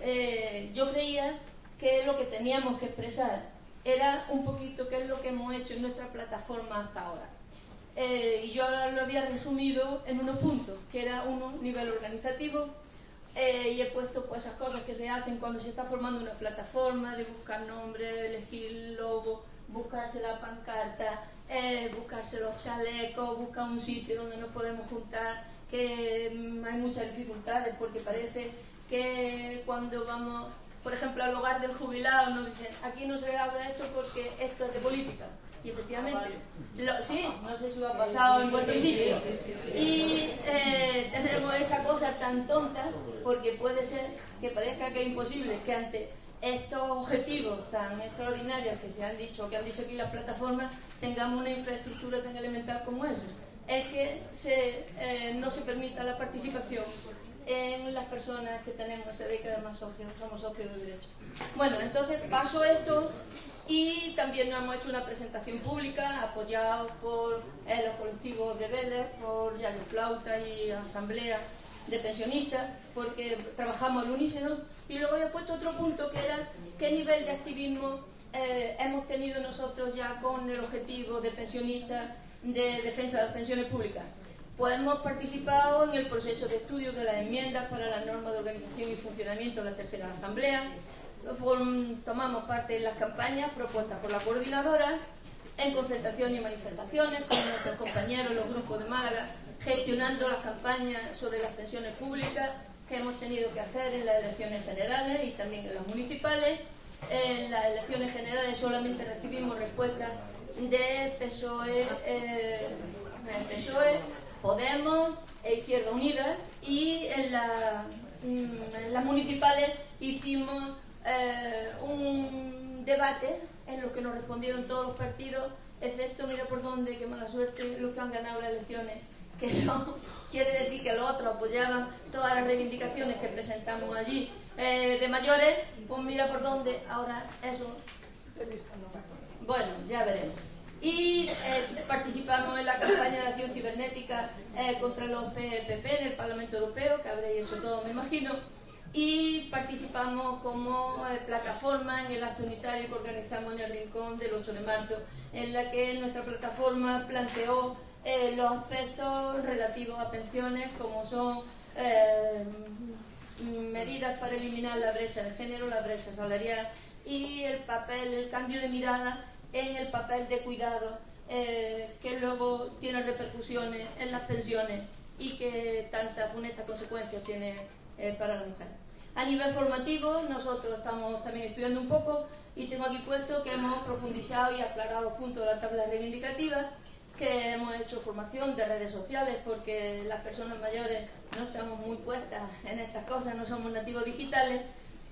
Eh, yo creía que lo que teníamos que expresar era un poquito qué es lo que hemos hecho en nuestra plataforma hasta ahora. Eh, y yo lo había resumido en unos puntos, que era uno, nivel organizativo, eh, y he puesto pues, esas cosas que se hacen cuando se está formando una plataforma, de buscar nombre, elegir logo, buscarse la pancarta, eh, buscarse los chalecos, buscar un sitio donde nos podemos juntar, que mm, hay muchas dificultades porque parece que cuando vamos, por ejemplo, al hogar del jubilado nos dicen, aquí no se habla de esto porque esto es de política. Y efectivamente, lo- sí, no sé si lo ha pasado en vuestro sitio. Y eh, tenemos esa cosa tan tonta porque puede ser que parezca que es imposible que ante estos objetivos tan extraordinarios que se han dicho, que han dicho aquí las plataformas, tengamos una infraestructura tan elemental como esa. Es que se, eh, no se permita la participación en las personas que tenemos esa de que además socios, somos socios de derecho. Bueno, entonces paso esto y también nos hemos hecho una presentación pública apoyados por eh, los colectivos de Vélez, por Yayo Flauta y Asamblea de Pensionistas, porque trabajamos al unísono. Y luego he puesto otro punto que era qué nivel de activismo eh, hemos tenido nosotros ya con el objetivo de pensionistas de defensa de las pensiones públicas. Pues hemos participado en el proceso de estudio de las enmiendas para la norma de organización y funcionamiento de la tercera asamblea. Tomamos parte en las campañas propuestas por la coordinadora, en concentraciones y manifestaciones con nuestros compañeros, los grupos de Málaga, gestionando las campañas sobre las pensiones públicas que hemos tenido que hacer en las elecciones generales y también en las municipales. En las elecciones generales solamente recibimos respuestas de PSOE, eh, PSOE Podemos e Izquierda Unida y en, mm, las municipales hicimos eh, un debate en lo que nos respondieron todos los partidos, excepto, mira por dónde, qué mala suerte, los que han ganado las elecciones, que son, quiere decir que los otros apoyaban todas las reivindicaciones que presentamos allí. Eh, de mayores, pues mira por dónde, ahora eso, bueno, ya veremos y eh, participamos en la campaña de acción cibernética eh, contra los PPP en el Parlamento Europeo, que habréis hecho todo, me imagino, y participamos como eh, plataforma en el acto unitario que organizamos en el Rincón del 8 de marzo, en la que nuestra plataforma planteó los aspectos relativos a pensiones, como son medidas para eliminar la brecha de género, la brecha salarial y el papel, el cambio de mirada en el papel de cuidado eh, que luego tiene repercusiones en las pensiones y que tantas funestas consecuencias tiene eh, para la mujer. A nivel formativo, nosotros estamos también estudiando un poco y tengo aquí puesto que hemos profundizado y aclarado puntos de la tabla reivindicativa, que hemos hecho formación de redes sociales porque las personas mayores no estamos muy puestas en estas cosas, no somos nativos digitales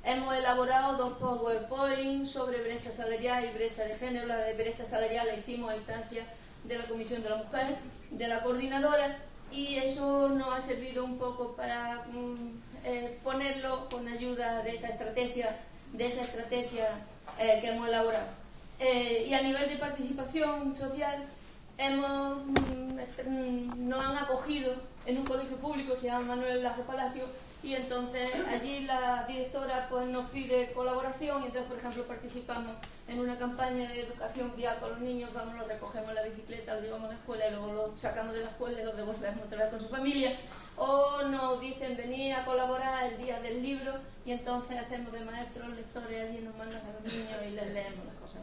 Hemos elaborado dos PowerPoint sobre brecha salarial y brecha de género. La de brecha salarial la hicimos a instancia de la Comisión de la Mujer, de la coordinadora, y eso nos ha servido un poco para mm, eh, ponerlo con ayuda de esa estrategia, de esa estrategia eh, que hemos elaborado. Eh, y a nivel de participación social, hemos, mm, nos han acogido en un colegio público, se llama Manuel Lazo Palacio, y entonces allí la directora pues nos pide colaboración y entonces por ejemplo participamos en una campaña de educación vial con los niños, vamos, los recogemos la bicicleta, los llevamos a la escuela y luego los sacamos de la escuela y los devolvemos otra vez con su familia o nos dicen venir a colaborar el día del libro y entonces hacemos de maestros lectores allí nos mandan a los niños y les leemos las cosas.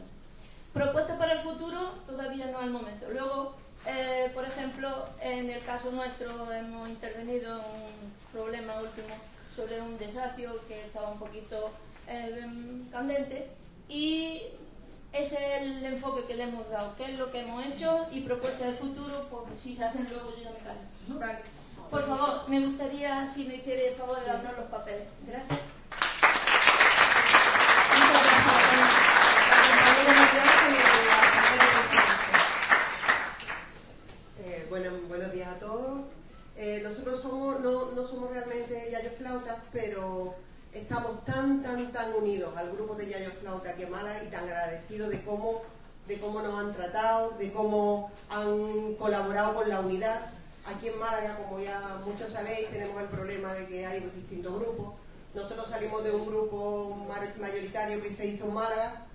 Propuestas para el futuro todavía no es el momento. Luego, eh, por ejemplo, en el caso nuestro hemos intervenido en problema último sobre un desacio que estaba un poquito eh, candente y ese es el enfoque que le hemos dado, qué es lo que hemos hecho y propuestas de futuro, pues si se hacen luego yo ya me callo. Por favor, me gustaría si me hiciera el favor de darnos los papeles. Gracias. Eh, bueno, buenos días a todos. Eh, nosotros somos, no, no somos realmente Yayo Flautas, pero estamos tan, tan, tan al grupo de Yayo Flauta Málaga y tan agradecidos de cómo, de cómo nos han tratado, de cómo han colaborado con la unidad. Aquí en Málaga, como ya muchos sabéis, tenemos el problema de que hay distintos grupos. Nosotros salimos de un grupo mayoritario que se hizo en Málaga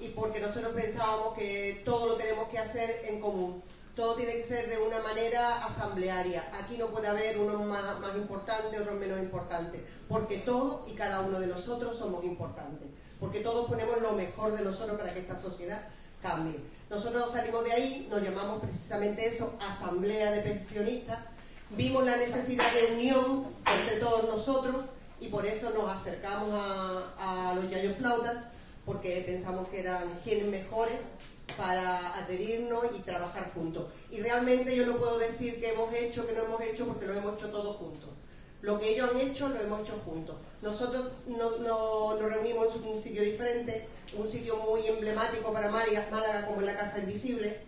y porque nosotros pensábamos que todo lo tenemos que hacer en común todo tiene que ser de una manera asamblearia. Aquí no puede haber unos más, más importantes, otros menos importantes, porque todos y cada uno de nosotros somos importantes, porque todos ponemos lo mejor de nosotros para que esta sociedad cambie. Nosotros salimos de ahí, nos llamamos precisamente eso, asamblea de pensionistas, vimos la necesidad de unión entre todos nosotros y por eso nos acercamos a, los yayos flautas, porque pensamos que eran quienes mejores para adherirnos y trabajar juntos. Y realmente yo no puedo decir que hemos hecho, que no hemos hecho, porque lo hemos hecho todos juntos. Lo que ellos han hecho, lo hemos hecho juntos. Nosotros nos reunimos en un sitio diferente, un sitio muy emblemático para Málaga, como la Casa Invisible,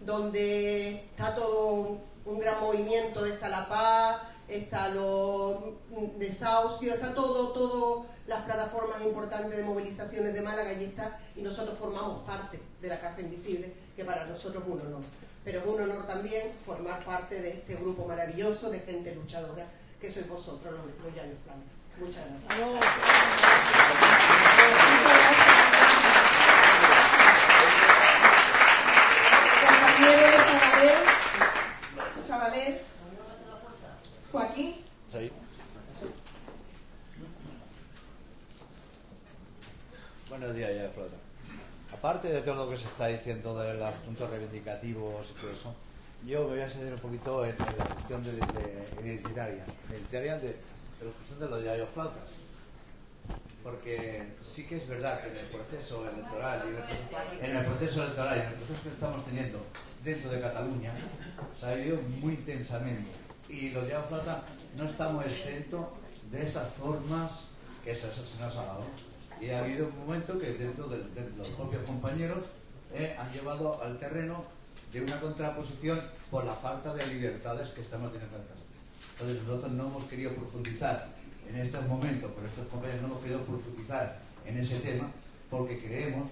donde está todo un gran movimiento, de la paz, está los desahucios, está todo, todo las plataformas importantes de movilizaciones de Málaga, allí está, y nosotros formamos parte de la Casa Invisible, que para nosotros es un honor. Pero es un honor también formar parte de este grupo maravilloso de gente luchadora, que sois vosotros, los, los Yayo Muchas gracias. Compañero de Joaquín. Buenos días, ya flota. Aparte de todo lo que se está diciendo de los puntos reivindicativos y todo eso, yo me voy a centrar un poquito en, la cuestión de, de, identitaria, identitaria de, de la cuestión de los diarios flautas. Porque sí que es verdad que en el proceso electoral y en el, proceso electoral y en el proceso que estamos teniendo dentro de Cataluña, se ha vivido muy intensamente y los yayos flautas no estamos exentos de esas formas que se, se nos ha dado. Y ha habido un momento que dentro de, los propios compañeros eh, han llevado al terreno de una contraposición por la falta de libertades que estamos teniendo en Cataluña. Entonces nosotros no hemos querido profundizar en estos momentos, pero estos compañeros no hemos querido profundizar en ese tema porque creemos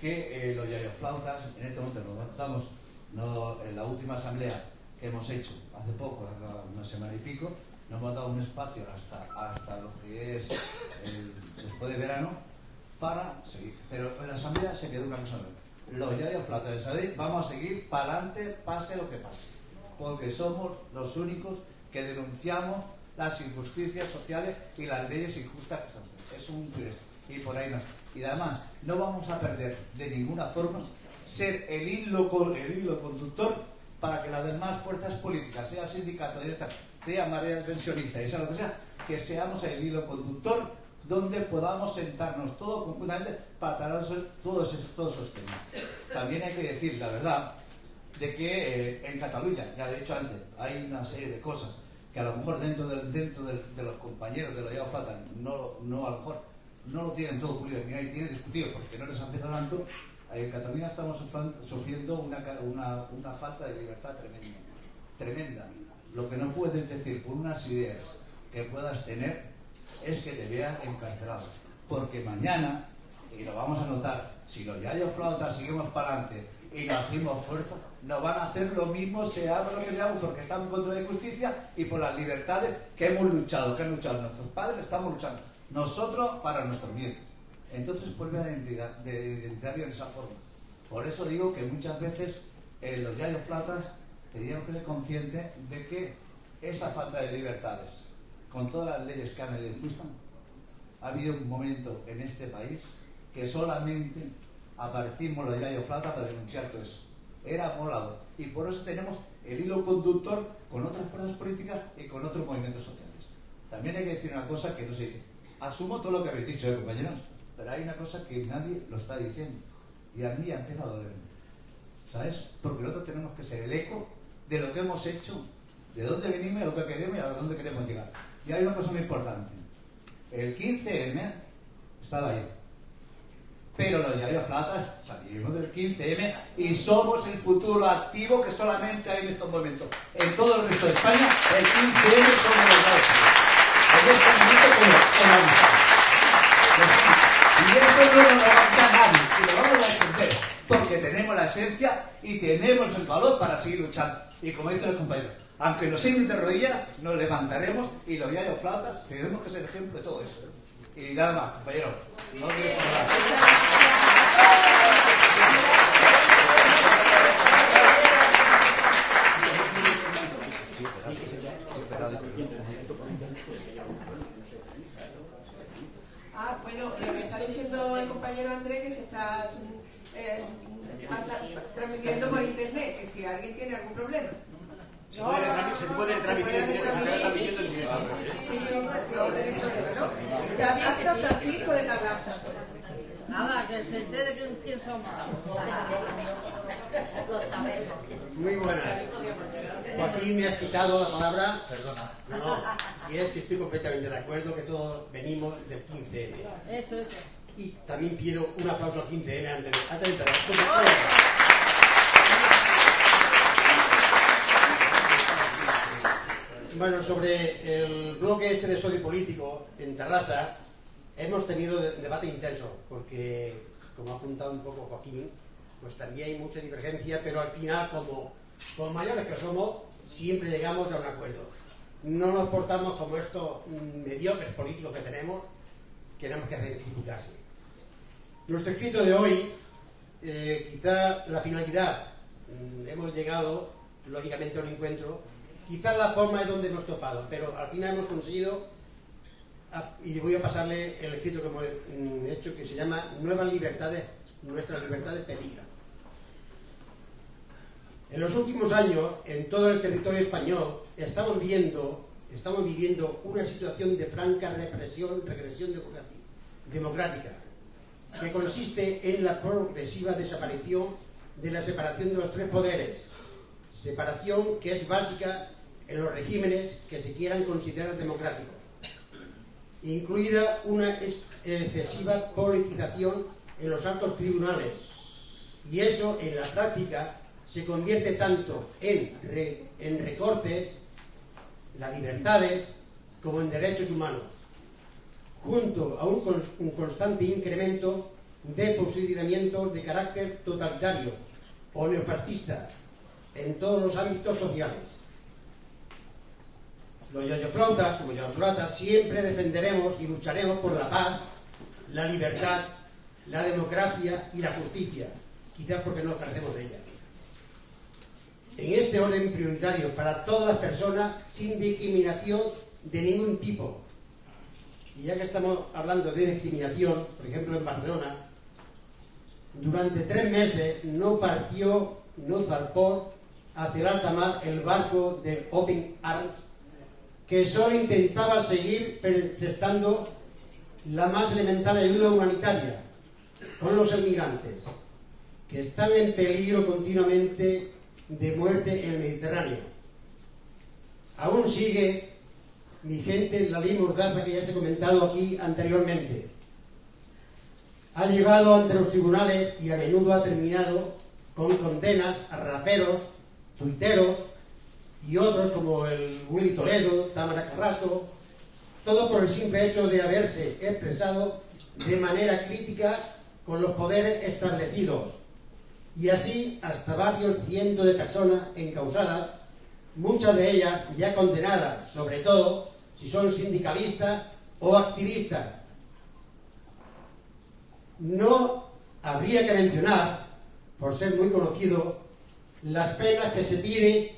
que eh, los yayoflautas, en este momento nos estamos no, en la última asamblea hemos hecho hace poco, una semana y pico, nos hemos dado un espacio hasta, hasta lo que es el- después de verano para seguir. Pero en la asamblea se quedó una cosa. Los yayoflautas de Sadec vamos a seguir para adelante, pase lo que pase porque somos los únicos que denunciamos las injusticias sociales y las leyes injustas que se hacen. Es un. Y por ahí no. Y además, no vamos a perder de ninguna forma ser el hilo, el hilo conductor para que las demás fuerzas políticas, sea sindicato, sea marea pensionista y sea lo que sea, que seamos el hilo conductor donde podamos sentarnos todos conjuntamente para tratar todos esos, todos esos temas. También hay que decir la verdad de que eh, en Cataluña, ya lo he dicho antes, hay una serie de cosas que a lo mejor dentro, del- dentro de los compañeros de los ya faltan, no, a lo mejor no lo tienen todo pulido, ni ahí tiene discutido porque no les afecta tanto. En Cataluña estamos sufriendo una, falta de libertad tremenda, tremenda. Lo que no puedes decir por unas ideas que puedas tener es que te vean encarcelado. Porque mañana, y lo vamos a notar, si los yayos flautas seguimos para adelante y nos hacemos fuerza, nos van a hacer lo mismo, seamos lo que seamos, porque estamos contra de justicia y por las libertades que hemos luchado, que han luchado nuestros padres, estamos luchando. Nosotros para nuestro bien. Entonces vuelve a identidad, de esa forma. Por eso digo que muchas veces eh, los yayos flautas teníamos que ser conscientes de que esa falta de libertades, con todas las leyes que han injustas, ha habido un momento en este país que solamente aparecimos los yayos flautas para denunciar todo eso. Era molado. Y por eso tenemos el hilo conductor con otras fuerzas políticas y con otros movimientos sociales. También hay que decir una cosa que no se dice. Asumo todo lo que habéis dicho, ¿eh, compañeros, pero hay una cosa que nadie lo está diciendo. Y a mí empieza a dolerme. ¿Sabes? Porque nosotros tenemos que ser el eco de lo que hemos hecho, de dónde venimos, a lo que queremos y a dónde queremos llegar. Y hay una cosa muy importante. El 15M estaba ahí. Pero los diarios flatas salimos del 15M y somos el futuro activo que solamente hay en estos momentos. En todo el resto de España, el 15M somos los diarios En este como como no lo levanta nadie, y lo vamos a defender, porque tenemos la esencia y tenemos el valor para seguir luchando. Y como dicen los compañeros, aunque nos sienten de rodillas, nos levantaremos y los diarios flautas tenemos que ser ejemplo de todo eso. Y nada más, compañero. No quiero hablar. Ah, bueno, lo que está diciendo el compañero Andrés que se está eh, pasa- transmitiendo por internet, que si alguien tiene algún problema. Se puede se puede transmitir en. Tagasa Francisco de Tagasa. Nada, que se entere quién, quién somos. Muy buenas. Joaquín, me has quitado la palabra. Perdona. No, no. Y es que estoy completamente de acuerdo que todos venimos del 15M. Eso, eso. Y también pido un aplauso al 15M antes de, antes. Bueno, sobre el bloque este de sodio político en Terrassa, hemos tenido de- debate intenso, porque, como ha apuntado un poco Joaquín, pues también hay mucha divergencia, pero al final, como, como mayores que somos, siempre llegamos a un acuerdo. No nos portamos como estos mm, mediocres políticos que tenemos, tenemos que hacer criticarse. Nuestro escrito de hoy, eh, quizá la finalidad, mm, hemos llegado, lógicamente, a un encuentro, quizá la forma es donde hemos topado, pero al final hemos conseguido, ah, y voy a pasarle el escrito que hemos mm, hecho, que se llama Nuevas Libertades nuestras libertades peligran. En los últimos años, en todo el territorio español, estamos viendo, estamos viviendo una situación de franca represión, regresión democrática, que consiste en la progresiva desaparición de la separación de los tres poderes, separación que es básica en los regímenes que se quieran considerar democráticos, incluida una excesiva politización en los altos tribunales. Y eso, en la práctica, se convierte tanto en, en recortes, las libertades, como en derechos humanos, junto a un, constante incremento de posicionamientos de carácter totalitario o neofascista en todos los ámbitos sociales. Los yayoflautas, como yayoflautas, siempre defenderemos y lucharemos por la paz, la libertad, la democracia y la justicia, quizás porque no carecemos de ella. En este orden prioritario para todas las personas sin discriminación de ningún tipo. Y ya que estamos hablando de discriminación, por ejemplo en Barcelona, durante tres meses no partió, no zarpó hacia el alta el barco de Open Arms que solo intentaba seguir prestando la más elemental ayuda humanitaria con los emigrantes que están en peligro continuamente de muerte en el Mediterráneo. Aún sigue vigente la ley mordaza que ya se ha comentado aquí anteriormente. Ha llegado ante los tribunales y a menudo ha terminado con condenas a raperos, tuiteros, y otros como el Willy Toledo, Tamara Carrasco, todo por el simple hecho de haberse expresado de manera crítica con los poderes establecidos. Y así hasta varios cientos de personas encausadas, muchas de ellas ya condenadas, sobre todo si son sindicalistas o activistas. No habría que mencionar, por ser muy conocido, las penas que se pide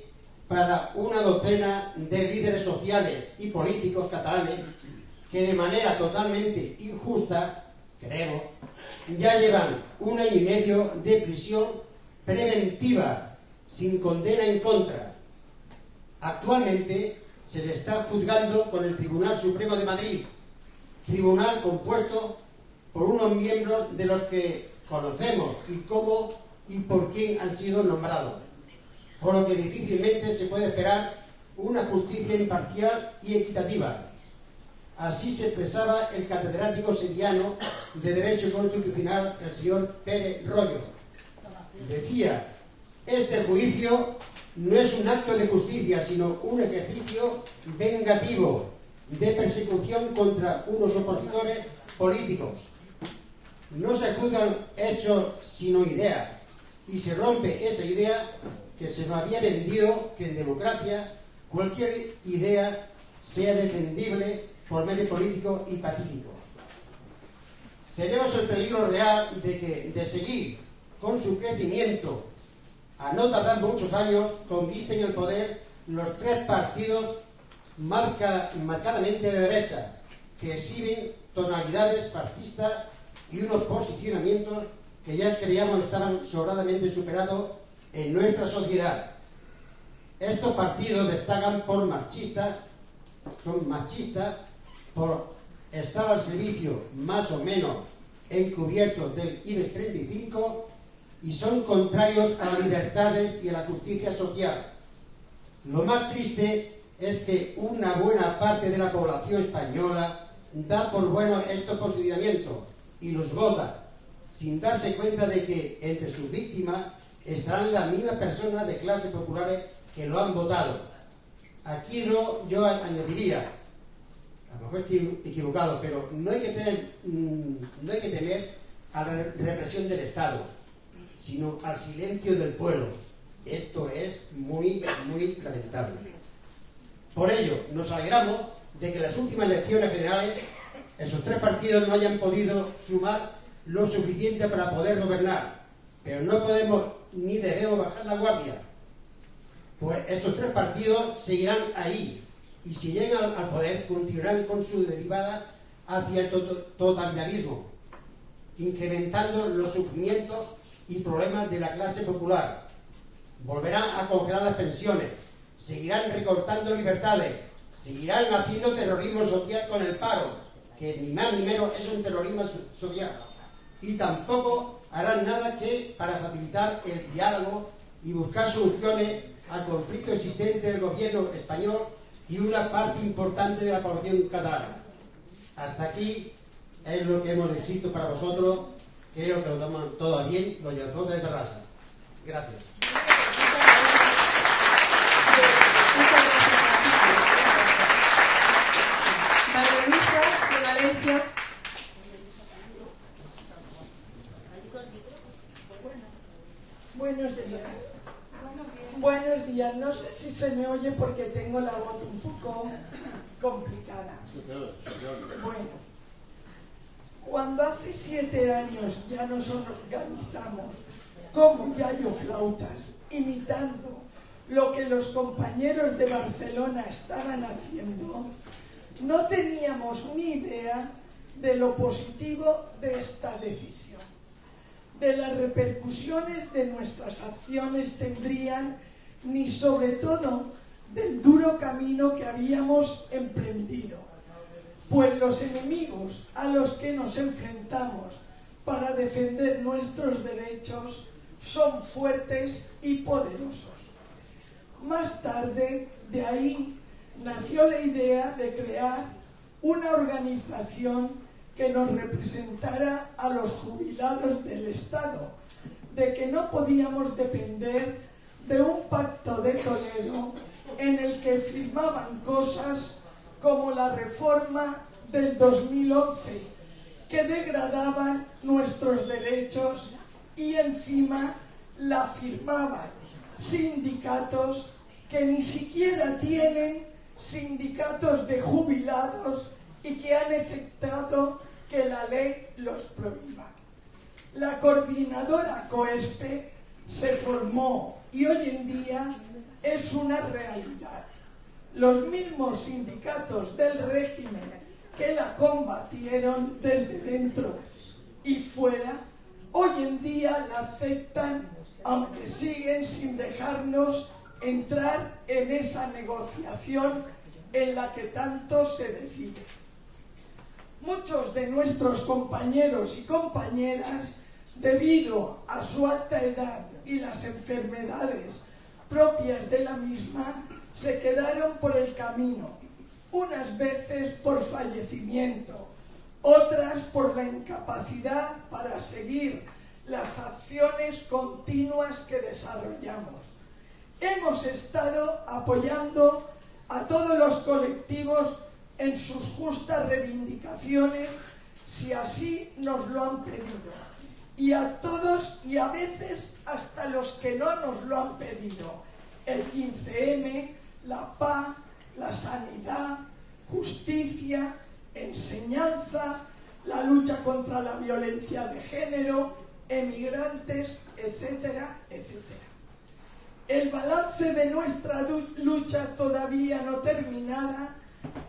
para una docena de líderes sociales y políticos catalanes que de manera totalmente injusta, creemos, ya llevan un año y medio de prisión preventiva sin condena en contra. Actualmente se le está juzgando con el Tribunal Supremo de Madrid, tribunal compuesto por unos miembros de los que conocemos y cómo y por quién han sido nombrados por lo que difícilmente se puede esperar una justicia imparcial y equitativa. Así se expresaba el catedrático sevillano de Derecho Constitucional, el señor Pérez Rollo. Decía, este juicio no es un acto de justicia, sino un ejercicio vengativo de persecución contra unos opositores políticos. No se juzgan hechos sino ideas, y se rompe esa idea que se nos había vendido que en democracia cualquier idea sea defendible por medio político y pacífico. Tenemos el peligro real de que de seguir con su crecimiento a no tardar muchos años conquisten el poder los tres partidos marca, marcadamente de derecha que exhiben tonalidades fascistas y unos posicionamientos que ya creíamos estaban sobradamente superados en nuestra sociedad. Estos partidos destacan por machistas, son machistas por estar al servicio más o menos encubiertos del IBEX 35 y son contrarios a las libertades y a la justicia social. Lo más triste es que una buena parte de la población española da por bueno estos posicionamientos y los vota, sin darse cuenta de que entre sus víctimas estarán las mismas personas de clases populares que lo han votado. Aquí yo, yo añadiría, a lo mejor estoy equivocado, pero no hay que tener, mm, no hay que temer a la represión del Estado, sino al silencio del pueblo. Esto es muy, muy lamentable. Por ello, nos alegramos de que en las últimas elecciones generales esos tres partidos no hayan podido sumar lo suficiente para poder gobernar. Pero no podemos ni debemos bajar la guardia. Pues estos tres partidos seguirán ahí y si llegan al poder continuarán con su derivada hacia el totalitarismo. incrementando los sufrimientos y problemas de la clase popular. Volverán a congelar las pensiones, seguirán recortando libertades, seguirán haciendo terrorismo social con el paro, que ni más ni menos es un terrorismo social. Y tampoco harán nada que para facilitar el diálogo y buscar soluciones al conflicto existente del gobierno español y una parte importante de la población catalana. Hasta aquí es lo que hemos escrito para vosotros. Creo que lo toman todo bien los de Terrassa. Gracias. de Valencia. Buenos días. Buenos días. No sé si se me oye porque tengo la voz un poco complicada. Bueno, cuando hace siete años ya nos organizamos como Yayo Flautas, imitando lo que los compañeros de Barcelona estaban haciendo, no teníamos ni idea de lo positivo de esta decisión, de las repercusiones de nuestras acciones tendrían, ni sobre todo del duro camino que habíamos emprendido, pues los enemigos a los que nos enfrentamos para defender nuestros derechos son fuertes y poderosos. Más tarde, de ahí nació la idea de crear una organización que nos representara a los jubilados del Estado, de que no podíamos depender de un pacto de Toledo en el que firmaban cosas como la reforma del 2011, que degradaban nuestros derechos y encima la firmaban sindicatos que ni siquiera tienen sindicatos de jubilados y que han aceptado que la ley los prohíba. La coordinadora COESPE se formó y hoy en día es una realidad. Los mismos sindicatos del régimen que la combatieron desde dentro y fuera, hoy en día la aceptan, aunque siguen sin dejarnos entrar en esa negociación en la que tanto se decide. Muchos de nuestros compañeros y compañeras, debido a su alta edad y las enfermedades propias de la misma, se quedaron por el camino, unas veces por fallecimiento, otras por la incapacidad para seguir las acciones continuas que desarrollamos hemos estado apoyando a todos los colectivos en sus justas reivindicaciones, si así nos lo han pedido. Y a todos y a veces hasta los que no nos lo han pedido. El 15M, la paz, la sanidad, justicia, enseñanza, la lucha contra la violencia de género, emigrantes, etcétera, etcétera. El balance de nuestra lucha todavía no terminada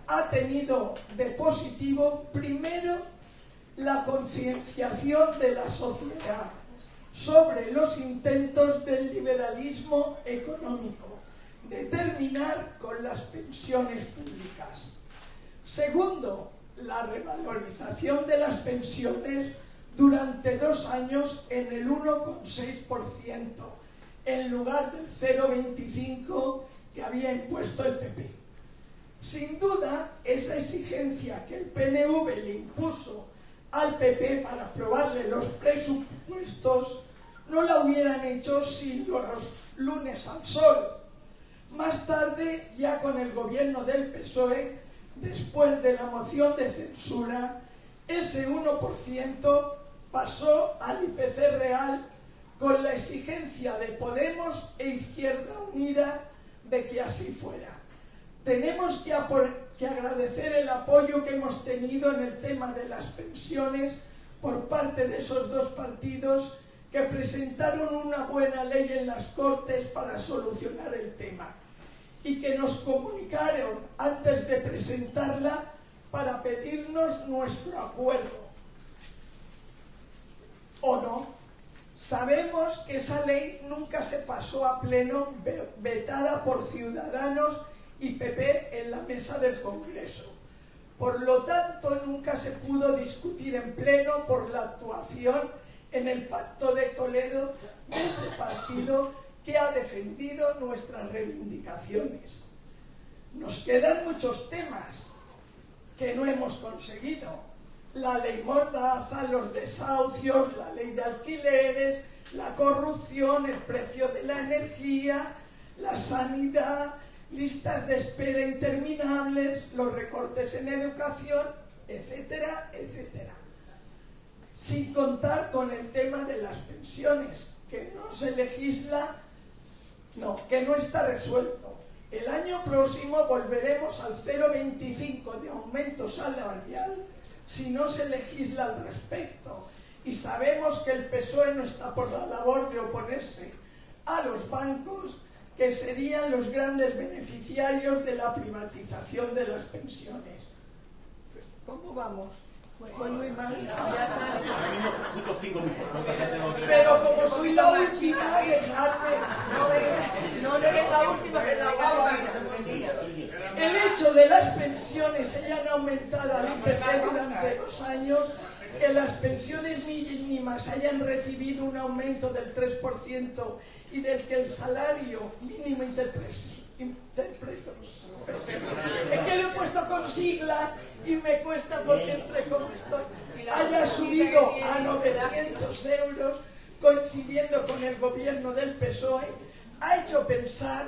ha tenido de positivo, primero, la concienciación de la sociedad sobre los intentos del liberalismo económico de terminar con las pensiones públicas. Segundo, la revalorización de las pensiones durante dos años en el 1,6% en lugar del 0,25 que había impuesto el PP. Sin duda, esa exigencia que el PNV le impuso al PP para aprobarle los presupuestos no la hubieran hecho sin los lunes al sol. Más tarde, ya con el gobierno del PSOE, después de la moción de censura, ese 1% pasó al IPC real con la exigencia de Podemos e Izquierda Unida de que así fuera. Tenemos que, que agradecer el apoyo que hemos tenido en el tema de las pensiones por parte de esos dos partidos que presentaron una buena ley en las Cortes para solucionar el tema y que nos comunicaron antes de presentarla para pedirnos nuestro acuerdo. ¿O no? Sabemos que esa ley nunca se pasó a pleno, vetada por Ciudadanos y PP en la mesa del Congreso. Por lo tanto, nunca se pudo discutir en pleno por la actuación en el Pacto de Toledo de ese partido que ha defendido nuestras reivindicaciones. Nos quedan muchos temas que no hemos conseguido. La ley Mordaza, los desahucios, la ley de alquileres, la corrupción, el precio de la energía, la sanidad, listas de espera interminables, los recortes en educación, etcétera, etcétera. Sin contar con el tema de las pensiones, que no se legisla, no, que no está resuelto. El año próximo volveremos al 0,25 de aumento salarial si no se legisla al respecto. Y sabemos que el PSOE no está por la labor de oponerse a los bancos que serían los grandes beneficiarios de la privatización de las pensiones. ¿Cómo vamos? Pero como soy la última, dejadme. No, no eres la última, eres la El hecho de las pensiones hayan aumentado al IPC durante dos años que las pensiones mínimas hayan recibido un aumento del 3% y del que el salario mínimo interpreso, es que lo he puesto con siglas y me cuesta porque entre como estoy haya subido a 900 euros coincidiendo con el gobierno del PSOE ha hecho pensar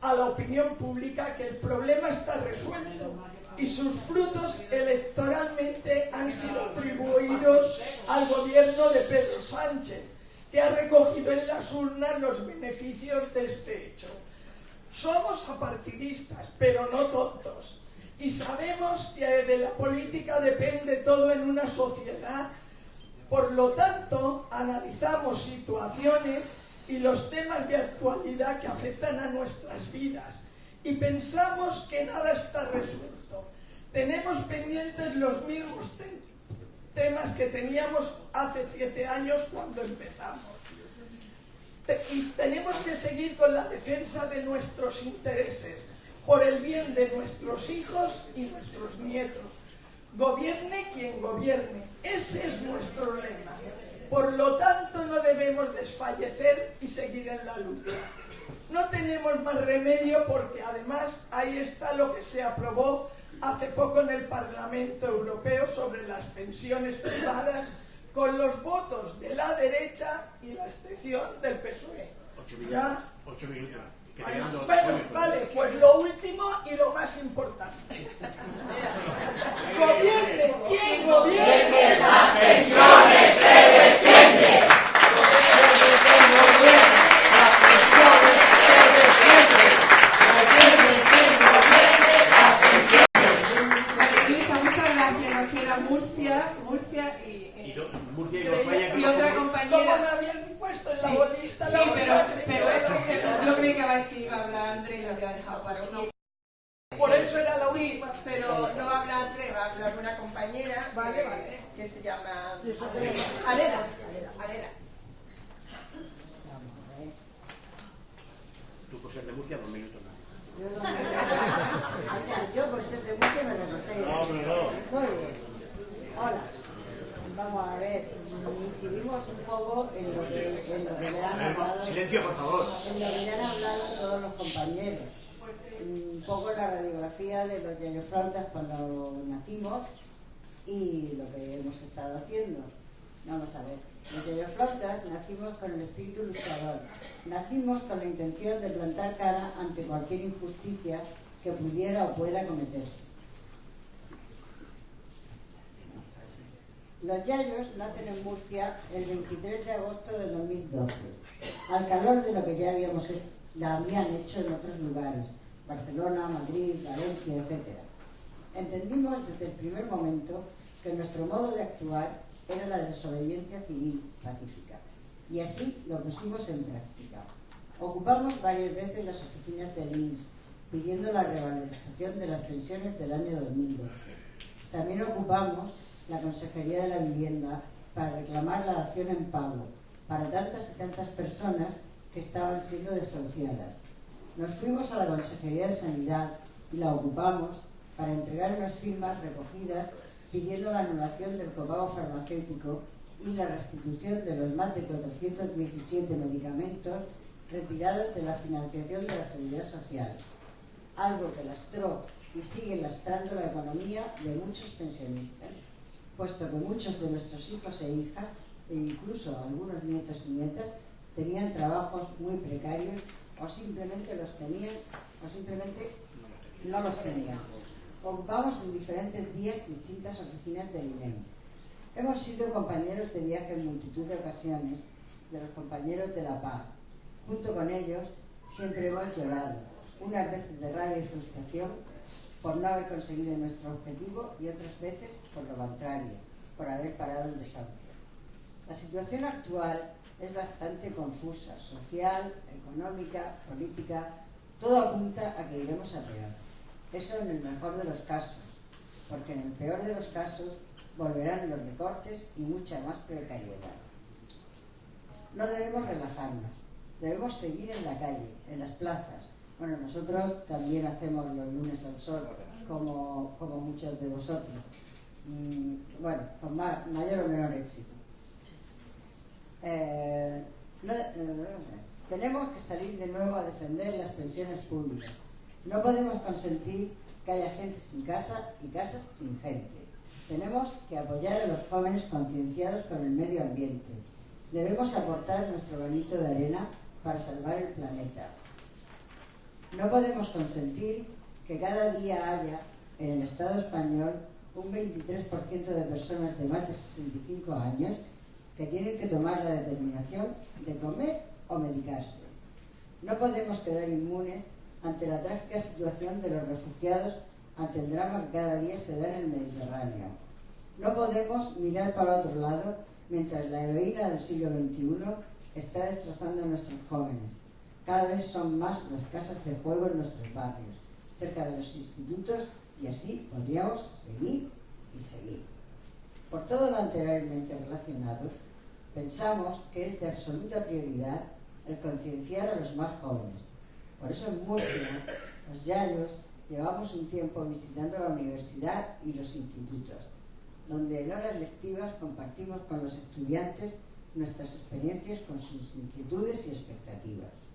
a la opinión pública que el problema está resuelto y sus frutos electoralmente han sido atribuidos al gobierno de Pedro Sánchez que ha recogido en las urnas los beneficios de este hecho. Somos apartidistas, pero no tontos. Y sabemos que de la política depende todo en una sociedad. Por lo tanto, analizamos situaciones y los temas de actualidad que afectan a nuestras vidas. Y pensamos que nada está resuelto. Tenemos pendientes los mismos temas temas que teníamos hace siete años cuando empezamos. Y tenemos que seguir con la defensa de nuestros intereses, por el bien de nuestros hijos y nuestros nietos. Gobierne quien gobierne. Ese es nuestro lema. Por lo tanto, no debemos desfallecer y seguir en la lucha. No tenemos más remedio porque además ahí está lo que se aprobó hace poco en el Parlamento Europeo sobre las pensiones privadas con los votos de la derecha y la excepción del PSOE. ¿Ya? Ocho minutos. Bueno, vale, pues lo último y lo más importante. Gobierne, ¿quién gobierne? Las pensiones se defienden. Murcia, Murcia y, y, Y, y otra compañera. me habían puesto en sí, la bolista? Sí, pero, pero yo creí que iba a hablar André y lo había dejado para uno. Por eso era la sí, última. pero no va a hablar André, va a hablar una compañera vale, que, vale. que se llama Alera. Alera. Tú por ser de Murcia, dos minutos más. Yo, o sea, yo por ser de Murcia me recorté. No, pero no. Muy bien. Hola. Vamos a ver, incidimos un poco en lo que, en lo que le han hablado. Silencio, por favor. En lo que le han hablado todos los compañeros. Un poco la radiografía de los yayoflautas cuando nacimos y lo que hemos estado haciendo. Vamos a ver. Los yayoflautas nacimos con el espíritu luchador. Nacimos con la intención de plantar cara ante cualquier injusticia que pudiera o pueda cometerse. Los Yayos nacen en Murcia el 23 de agosto de 2012, al calor de lo que ya habíamos la habían hecho en otros lugares, Barcelona, Madrid, Valencia, etc. Entendimos desde el primer momento que nuestro modo de actuar era la desobediencia civil pacífica, y así lo pusimos en práctica. Ocupamos varias veces las oficinas del INS, pidiendo la revalorización de las pensiones del año 2012. También ocupamos la Consejería de la Vivienda para reclamar la acción en pago para tantas y tantas personas que estaban siendo desahuciadas. Nos fuimos a la Consejería de Sanidad y la ocupamos para entregar unas firmas recogidas pidiendo la anulación del copago farmacéutico y la restitución de los más de 417 medicamentos retirados de la financiación de la seguridad social, algo que lastró y sigue lastrando la economía de muchos pensionistas, puesto que muchos de nuestros hijos e hijas, e incluso algunos nietos y nietas, tenían trabajos muy precarios o simplemente los tenían o simplemente no los tenían. Ocupamos en diferentes días distintas oficinas del INEM. Hemos sido compañeros de viaje en multitud de ocasiones de los compañeros de la paz. Junto con ellos siempre hemos llorado, unas veces de rabia y frustración por no haber conseguido nuestro objetivo y otras veces por lo contrario, por haber parado el desahucio. La situación actual es bastante confusa, social, económica, política, todo apunta a que iremos a peor. Eso en el mejor de los casos, porque en el peor de los casos volverán los recortes y mucha más precariedad. No debemos relajarnos, debemos seguir en la calle, en las plazas. Bueno, nosotros también hacemos los lunes al sol, como, como muchos de vosotros. Mm, bueno, con mayor o menor éxito. Eh, tenemos que salir de nuevo a defender las pensiones públicas. No podemos consentir que haya gente sin casa y casas sin gente. Tenemos que apoyar a los jóvenes concienciados con el medio ambiente. Debemos aportar nuestro granito de arena para salvar el planeta. No podemos consentir que cada día haya en el Estado español un 23% de personas de más de 65 años que tienen que tomar la determinación de comer o medicarse. No podemos quedar inmunes ante la trágica situación de los refugiados ante el drama que cada día se da en el Mediterráneo. No podemos mirar para otro lado mientras la heroína del siglo XXI está destrozando a nuestros jóvenes. Cada vez son más las casas de juego en nuestros barrios, cerca de los institutos y así podríamos seguir y seguir. Por todo lo anteriormente relacionado, pensamos que es de absoluta prioridad el concienciar a los más jóvenes. Por eso en Murcia, los Yayos llevamos un tiempo visitando la universidad y los institutos, donde en horas lectivas compartimos con los estudiantes nuestras experiencias con sus inquietudes y expectativas.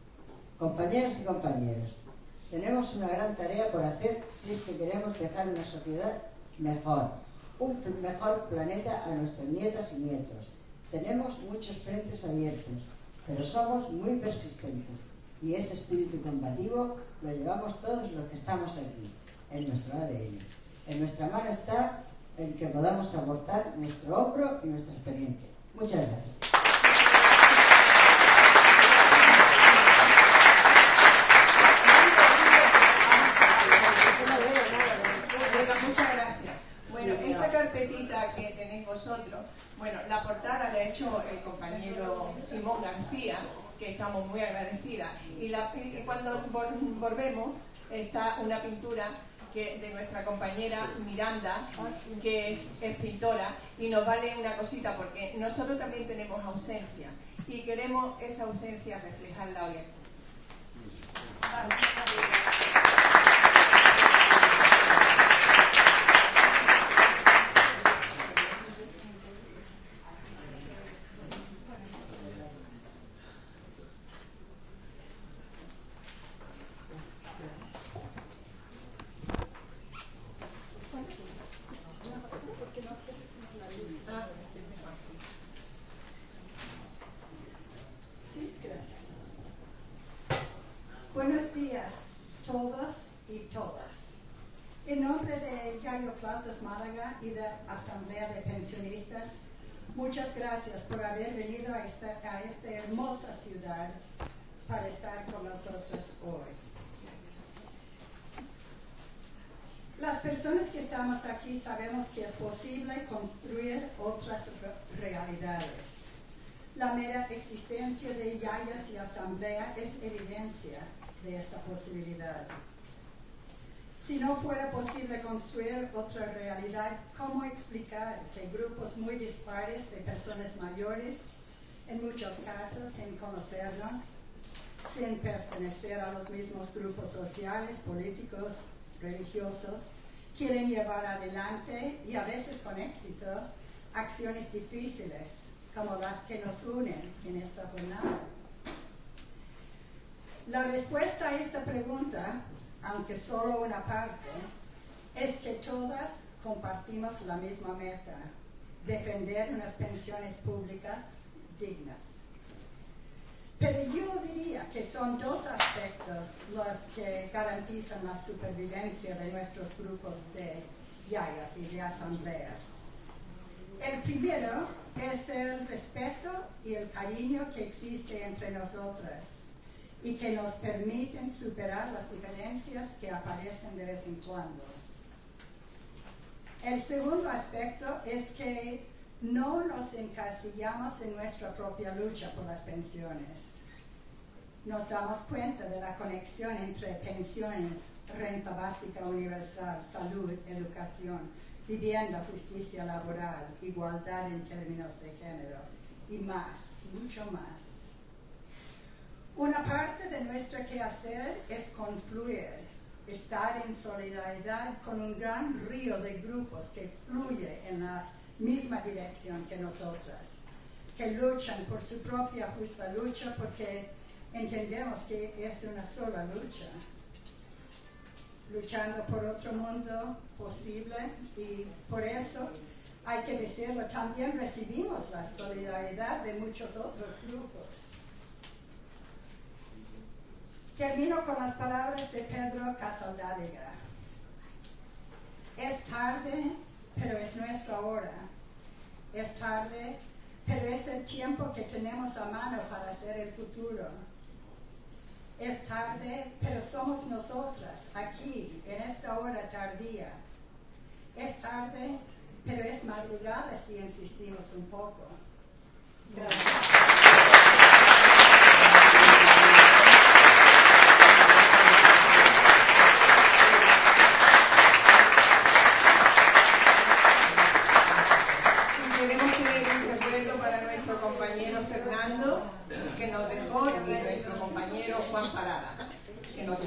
Compañeras y compañeros, tenemos una gran tarea por hacer si es que queremos dejar una sociedad mejor, un mejor planeta a nuestras nietas y nietos. Tenemos muchos frentes abiertos, pero somos muy persistentes y ese espíritu combativo lo llevamos todos los que estamos aquí, en nuestro ADN. En nuestra mano está el que podamos aportar nuestro hombro y nuestra experiencia. Muchas gracias. Muchas gracias. Bueno, esa carpetita que tenéis vosotros, bueno, la portada la ha hecho el compañero Simón García, que estamos muy agradecidas. Y, cuando volvemos está una pintura de nuestra compañera Miranda, que es, es, pintora, y nos vale una cosita, porque nosotros también tenemos ausencia y queremos esa ausencia reflejarla hoy aquí. Gracias por haber venido a esta, hermosa ciudad para estar con nosotros hoy. Las personas que estamos aquí sabemos que es posible construir otras realidades. La mera existencia de Yayas y Asamblea es evidencia de esta posibilidad. Si no fuera posible construir otra realidad, ¿cómo explicar que grupos muy dispares de personas mayores, en muchos casos sin conocernos, sin pertenecer a los mismos grupos sociales, políticos, religiosos, quieren llevar adelante y a veces con éxito acciones difíciles como las que nos unen en esta jornada. La respuesta a esta pregunta, aunque solo una parte, es que todas compartimos la misma meta, defender unas pensiones públicas dignas. Pero yo diría que son dos aspectos los que garantizan la supervivencia de nuestros grupos de yayas y de asambleas. El primero es el respeto y el cariño que existe entre nosotras y que nos permiten superar las diferencias que aparecen de vez en cuando. El segundo aspecto es que no nos encasillamos en nuestra propia lucha por las pensiones. Nos damos cuenta de la conexión entre pensiones, renta básica universal, salud, educación, vivienda, justicia laboral, igualdad en términos de género y más, mucho más. Una parte de nuestro quehacer es confluir, estar en solidaridad con un gran río de grupos que fluye en la misma dirección que nosotras, que luchan por su propia justa lucha porque entendemos que es una sola lucha, luchando por otro mundo posible y por eso hay que decirlo, también recibimos la solidaridad de muchos otros grupos. Termino con las palabras de Pedro Casaldádega. Es tarde, pero es nuestra hora. Es tarde, pero es el tiempo que tenemos a mano para hacer el futuro. Es tarde, pero somos nosotras aquí, en esta hora tardía. Es tarde, pero es madrugada si insistimos un poco. Y queremos pedir un recuerdo para nuestro compañero Fernando, y nuestro compañero Juan Parada, que nos.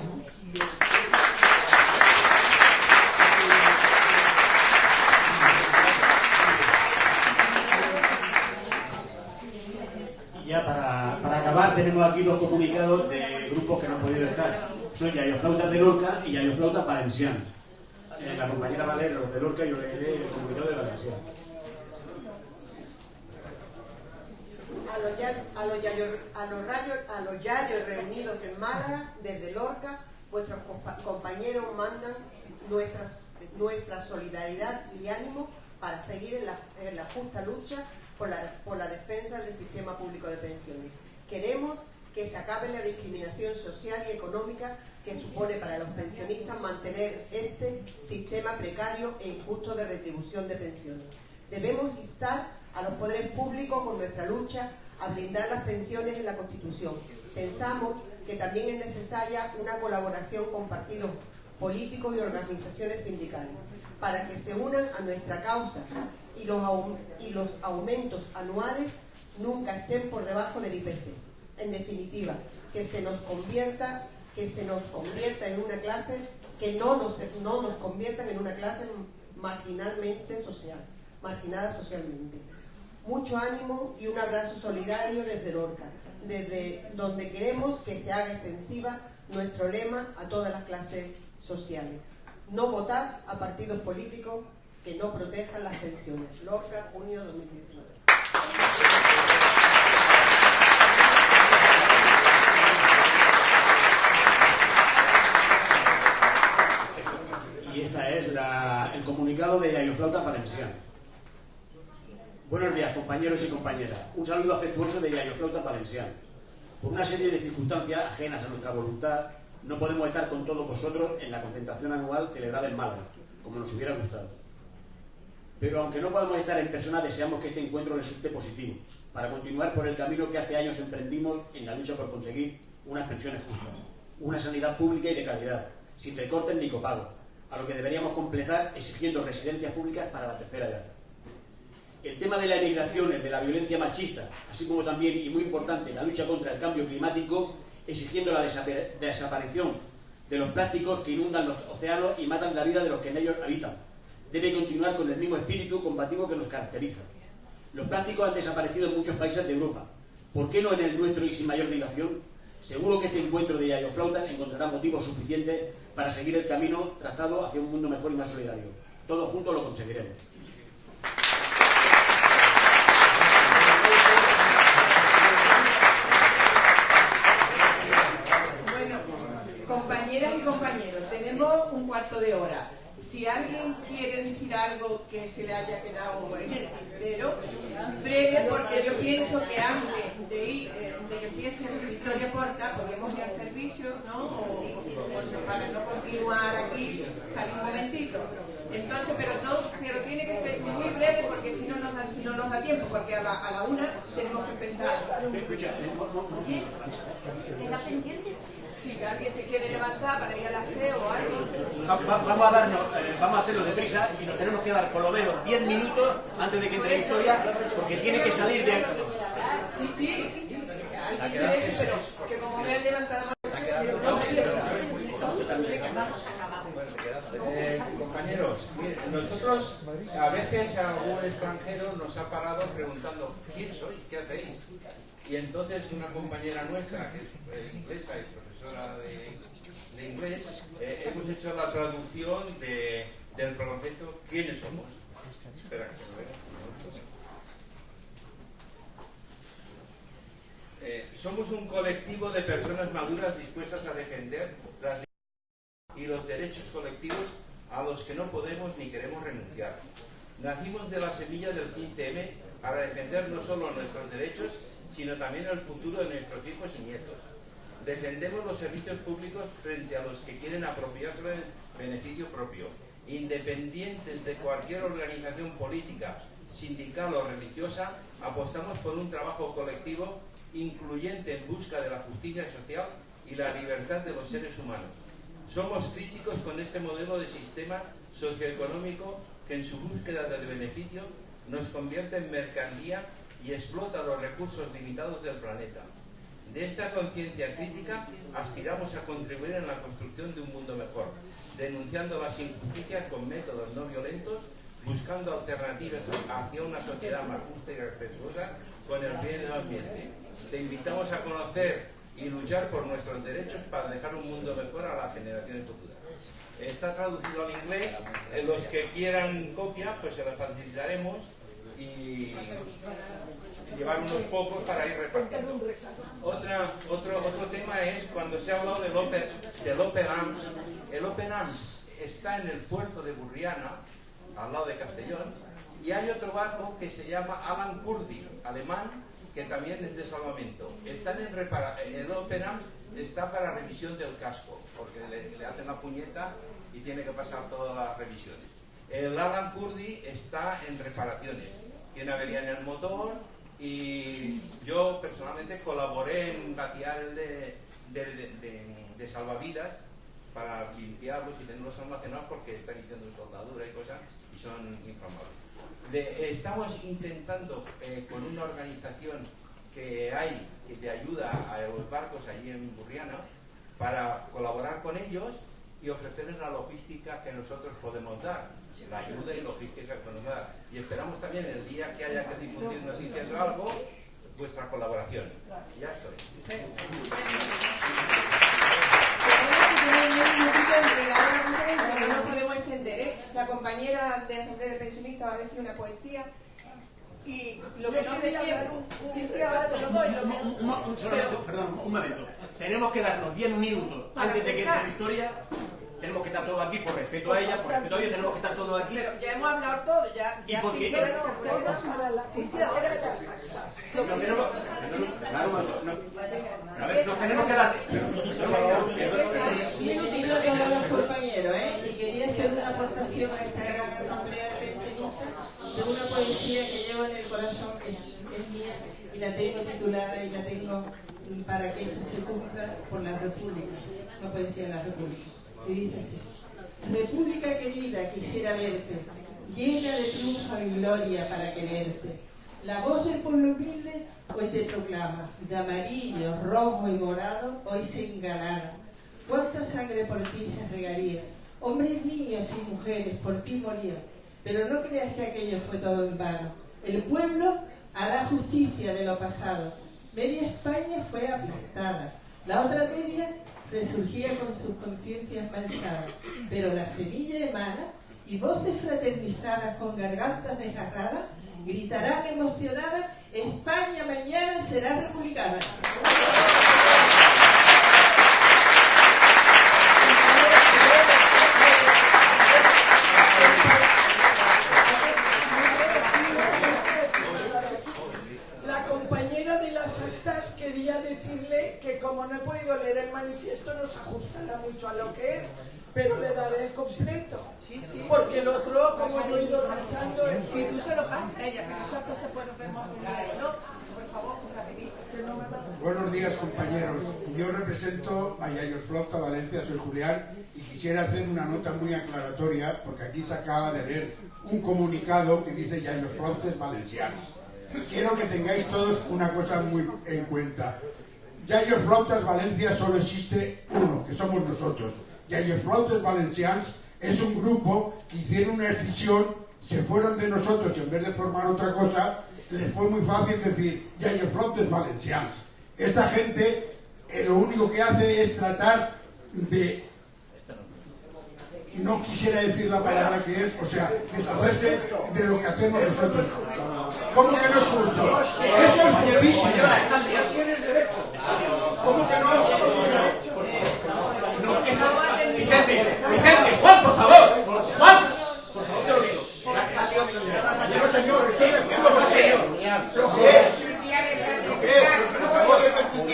Y ya para, para acabar tenemos aquí dos comunicados de grupos que no han podido estar. Son Yayoflautas de Lorca y Yayoflautas Valencianas. Eh, la compañera Valero de Lorca yo leeré el comunicado de Valenciana. A los, ya- a, los a los rayos- a los yayos reunidos en Málaga, desde Lorca, vuestros compa- compañeros mandan nuestras, nuestra solidaridad y ánimo para seguir en la, en la justa lucha por la, por la defensa del sistema público de pensiones. Queremos que se acabe la discriminación social y económica que supone para los pensionistas mantener este sistema precario e injusto de retribución de pensiones. Debemos instar a los poderes públicos con nuestra lucha a blindar las pensiones en la Constitución. Pensamos que también es necesaria una colaboración con partidos políticos y organizaciones sindicales para que se unan a nuestra causa y los, y los aumentos anuales nunca estén por debajo del IPC. En definitiva, que se nos convierta, que se nos convierta en una clase, que no nos, no nos conviertan en una clase marginalmente social, marginada socialmente. Mucho ánimo y un abrazo solidario desde Lorca, desde donde queremos que se haga extensiva nuestro lema a todas las clases sociales. No votar a partidos políticos que no protejan las pensiones. Lorca, junio 2019. Y esta es la- el comunicado de Yayoflauta Valenciana. Buenos días, compañeros y compañeras. Un saludo afectuoso de Yayoflauta Valenciana. Por una serie de circunstancias ajenas a nuestra voluntad, no podemos estar con todos vosotros en la concentración anual celebrada en Málaga, como nos hubiera gustado. Pero aunque no podamos estar en persona, deseamos que este encuentro resulte positivo, para continuar por el camino que hace años emprendimos en la lucha por conseguir unas pensiones justas, una sanidad pública y de calidad, sin recortes ni copagos, a lo que deberíamos completar exigiendo residencias públicas para la tercera edad. El tema de la emigración, el de la violencia machista, así como también, y muy importante, la lucha contra el cambio climático, exigiendo la desaparición de los plásticos que inundan los océanos y matan la vida de los que en ellos habitan. Debe continuar con el mismo espíritu combativo que nos caracteriza. Los plásticos han desaparecido en muchos países de Europa. ¿Por qué no en el nuestro y sin mayor dilación? Seguro que este encuentro de Yayo Flautas encontrará motivos suficientes para seguir el camino trazado hacia un mundo mejor y más solidario. Todos juntos lo conseguiremos. Bueno, compañeras y compañeros, tenemos un cuarto de hora. Si alguien quiere decir algo que se le haya quedado en el tintero, breve, porque yo pienso que antes de, ir, eh, de que empiece Victoria Porta, podríamos ir al servicio, ¿no? O, o para no continuar aquí, salir un momentito. Entonces, pero todo, pero tiene que ser muy breve porque si no nos da, no nos da tiempo, porque a la, a la una tenemos que empezar. ¿Queda pendiente? Si alguien se quiere levantar para ir al aseo o algo. Va- va- vamos a darnos, eh, vamos a hacerlo deprisa y nos tenemos que dar por lo menos 10 minutos antes de que entre Victoria, porque tiene que salir de... Sí, sí, sí, sí, alguien quiere, pero que como me han levantado Eh, compañeros, nosotros a veces algún extranjero nos ha parado preguntando ¿quién sois? ¿qué hacéis? Y entonces una compañera nuestra, que es eh, inglesa y eh, hemos hecho la traducción de, del proceso ¿quiénes somos? Espera, que. Eh, somos un colectivo de personas maduras dispuestas a defender las y los derechos colectivos a los que no podemos ni queremos renunciar. Nacimos de la semilla del 15M para defender no solo nuestros derechos, sino también el futuro de nuestros hijos y nietos. Defendemos los servicios públicos frente a los que quieren apropiarse del beneficio propio, independientes de cualquier organización política, sindical o religiosa, apostamos por un trabajo colectivo incluyente en busca de la justicia social y la libertad de los seres humanos. Somos críticos con este modelo de sistema socioeconómico que en su búsqueda del beneficio nos convierte en mercancía y explota los recursos limitados del planeta. De esta conciencia crítica aspiramos a contribuir en la construcción de un mundo mejor, denunciando las injusticias con métodos no violentos, buscando alternativas hacia una sociedad más justa y respetuosa con el bien del ambiente. Te invitamos a conocer y luchar por nuestros derechos para dejar un mundo mejor a las generaciones futuras. Está traducido al inglés, los que quieran copia, pues se las facilitaremos y, y llevar unos pocos para ir repartiendo. Otra, otro, otro tema es cuando se ha hablado del Open, del open Arms. El Open Arms está en el puerto de Burriana, al lado de Castellón, y hay otro barco que se llama Alan Kurdi, alemán, que también es de salvamento. Están en repara el Open Arms está para revisión del casco, porque le, le hacen la puñeta y tiene que pasar todas las revisiones. El Alan Kurdi está en reparaciones, tiene avería en el motor y yo personalmente colaboré en vaciar el de, de, salvavidas para limpiarlos y tenerlos almacenados porque están haciendo soldadura y cosas y son inflamables. Estamos intentando eh, con una organización que hay que te ayuda a los barcos allí en Burriana para colaborar con ellos y ofrecerles la logística que nosotros podemos dar, la ayuda y logística que podemos dar. Y esperamos también el día que haya que difundir noticias o algo, vuestra colaboración. Ya estoy. no podemos entender, ¿eh? La compañera de Asamblea de Pensionistas va a decir una poesía y lo que no un Sí, sí, ahora te lo doy. lo Un, que- un- un- un- solamente, perdón, un momento. Tenemos que darnos 10 minutos Para antes de que entre Victoria. Tenemos que estar todos aquí por respeto a ella, por respeto a ella, tenemos que estar todos aquí. Pero ya hemos hablado todo, ya. Y ya porque- sí, Sí, sí, ahora ya. Pero tenemos, claro, no, a ver, nos tenemos que dar. Un minutito a todos los compañeros, ¿eh? Y quería hacer una aportación a esta gran de una poesía que llevo en el corazón, que es, mía, y la tengo titulada y la tengo para que esto se cumpla por la República, una poesía de la República. Y dice así. República querida, quisiera verte, llena de triunfo y gloria para quererte. La voz del pueblo humilde hoy te proclama, de amarillo, rojo y morado, hoy se engalana. ¿Cuánta sangre por ti se regaría? Hombres, niños y mujeres por ti morían. Pero no creas que aquello fue todo en vano. El pueblo hará justicia de lo pasado. Media España fue aplastada. La otra media resurgía con sus conciencias manchadas. Pero la semilla emana y voces fraternizadas con gargantas desgarradas gritarán emocionadas, España mañana será republicana. La compañera de las actas quería decirle que como no he podido leer el manifiesto no se ajustará mucho a lo que es, pero le daré el completo. Porque el otro, como yo he ido rachando, es... Si tú se lo pasas a ella, pero esas cosas podemos ver más ¿no? Por favor, da... Buenos días compañeros. Yo represento a Yayo Flota Valencia, soy Julián y quisiera hacer una nota muy aclaratoria porque aquí se acaba de leer un comunicado que dice Yayo Flotes Valencianos. Quiero que tengáis todos una cosa muy en cuenta. Yayo Flautas Valencia solo existe uno, que somos nosotros. Yayo Flautas Valencians es un grupo que hicieron una decisión, se fueron de nosotros y en vez de formar otra cosa, les fue muy fácil decir Yayo Flautas Valencians. Esta gente eh, lo único que hace es tratar de no quisiera decir la palabra que es, o sea, deshacerse de lo que hacemos nosotros. ¿Cómo que no es justo? Eso es gravísimo. ¿Cómo que no? Vicente, Vicente, Juan, por favor. Juan, por favor, te lo digo. No, señor, de no, señor. ¿Lo qué es? ¿Lo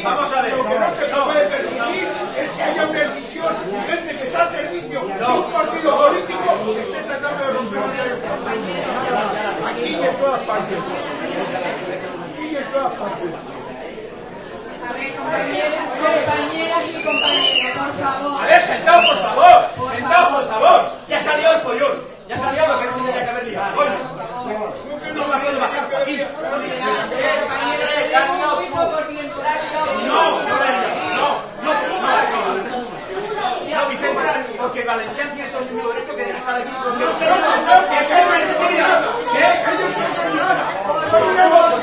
Vamos a ver. Lo que no se puede permitir es que haya una decisión y gente que está al servicio de un partido político que esté tratando de romper una. Aquí y en todas partes. Aquí y en todas partes. A ver, compañeras, compañeras y compañeros, por favor. A ver, sentaos, por favor. Sentaos, por favor. Ya salió el follón. Ya salió lo que no se tenía que haber liado. Oye, no me puedo bajar, Joaquín. No que tiempo. No, no, no, no, no. No, Vicente, porque Valencián tiene todo el mismo derecho que de estar aquí. No, señor, que es mentira. ¿Qué?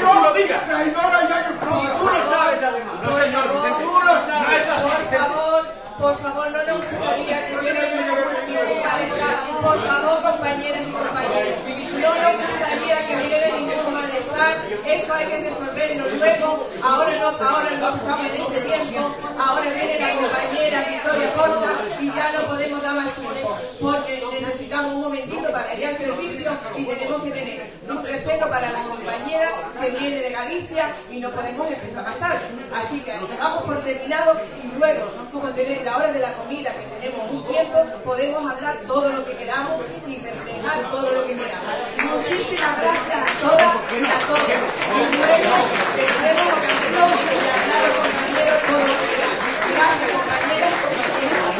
No lo digas. Y tú lo sabes, además. No, señor, Vicente. No es así, Por Vicente. favor, por favor, no nos gustaría que hubiera ningún malestar. Por favor, compañeras y compañeros, no nos gustaría que hubiera ningún malestar. Eso hay que resolverlo luego. Ahora no, ahora no estamos en ese tiempo. Ahora viene la compañera Victoria Costa y ya no podemos dar más tiempo. Porque necesitamos un momentito para ir al servicio y tenemos que tener un respeto para la compañera que viene de Galicia y no podemos empezar más tarde. Así que damos por terminado y luego, como tener la hora de la comida, que tenemos un tiempo, podemos hablar todo lo que queramos y reflejar todo lo que queramos. Muchísimas gracias a todas y a todos. Y luego tendremos ocasión de hablar a los compañeros todo lo que queramos. Gracias, compañeras y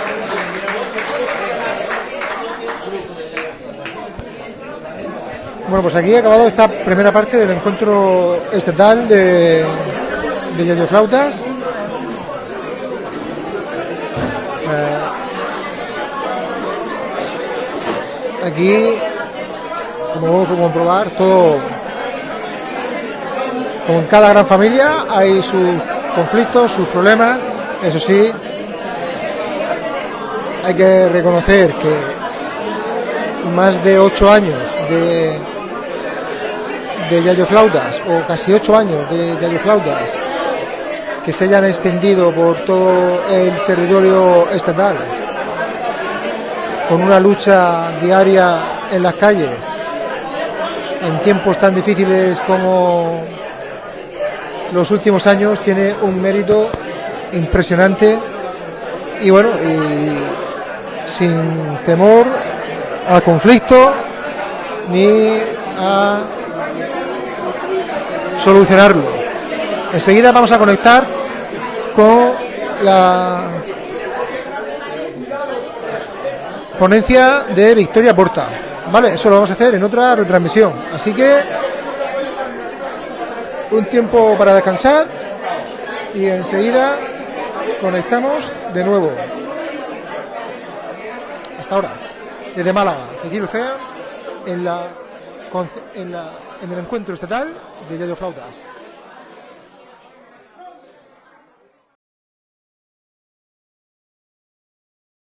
Bueno, pues aquí ha acabado esta primera parte del encuentro estatal de, de Yayo Flautas. Eh, aquí, como a comprobar, todo, como en cada gran familia, hay sus conflictos, sus problemas. Eso sí, hay que reconocer que más de ocho años de, de Yayo Flautas, o casi ocho años de Yayo Flautas, que se hayan extendido por todo el territorio estatal, con una lucha diaria en las calles, en tiempos tan difíciles como los últimos años, tiene un mérito impresionante. Y bueno, y sin temor al conflicto ni a solucionarlo. Enseguida vamos a conectar con la ponencia de Victoria Porta. Vale, eso lo vamos a hacer en otra retransmisión. Así que un tiempo para descansar y enseguida conectamos de nuevo. Hasta ahora, desde Málaga, Cecilio Cea, en, la, en, la, en el encuentro estatal de Yayo Flautas.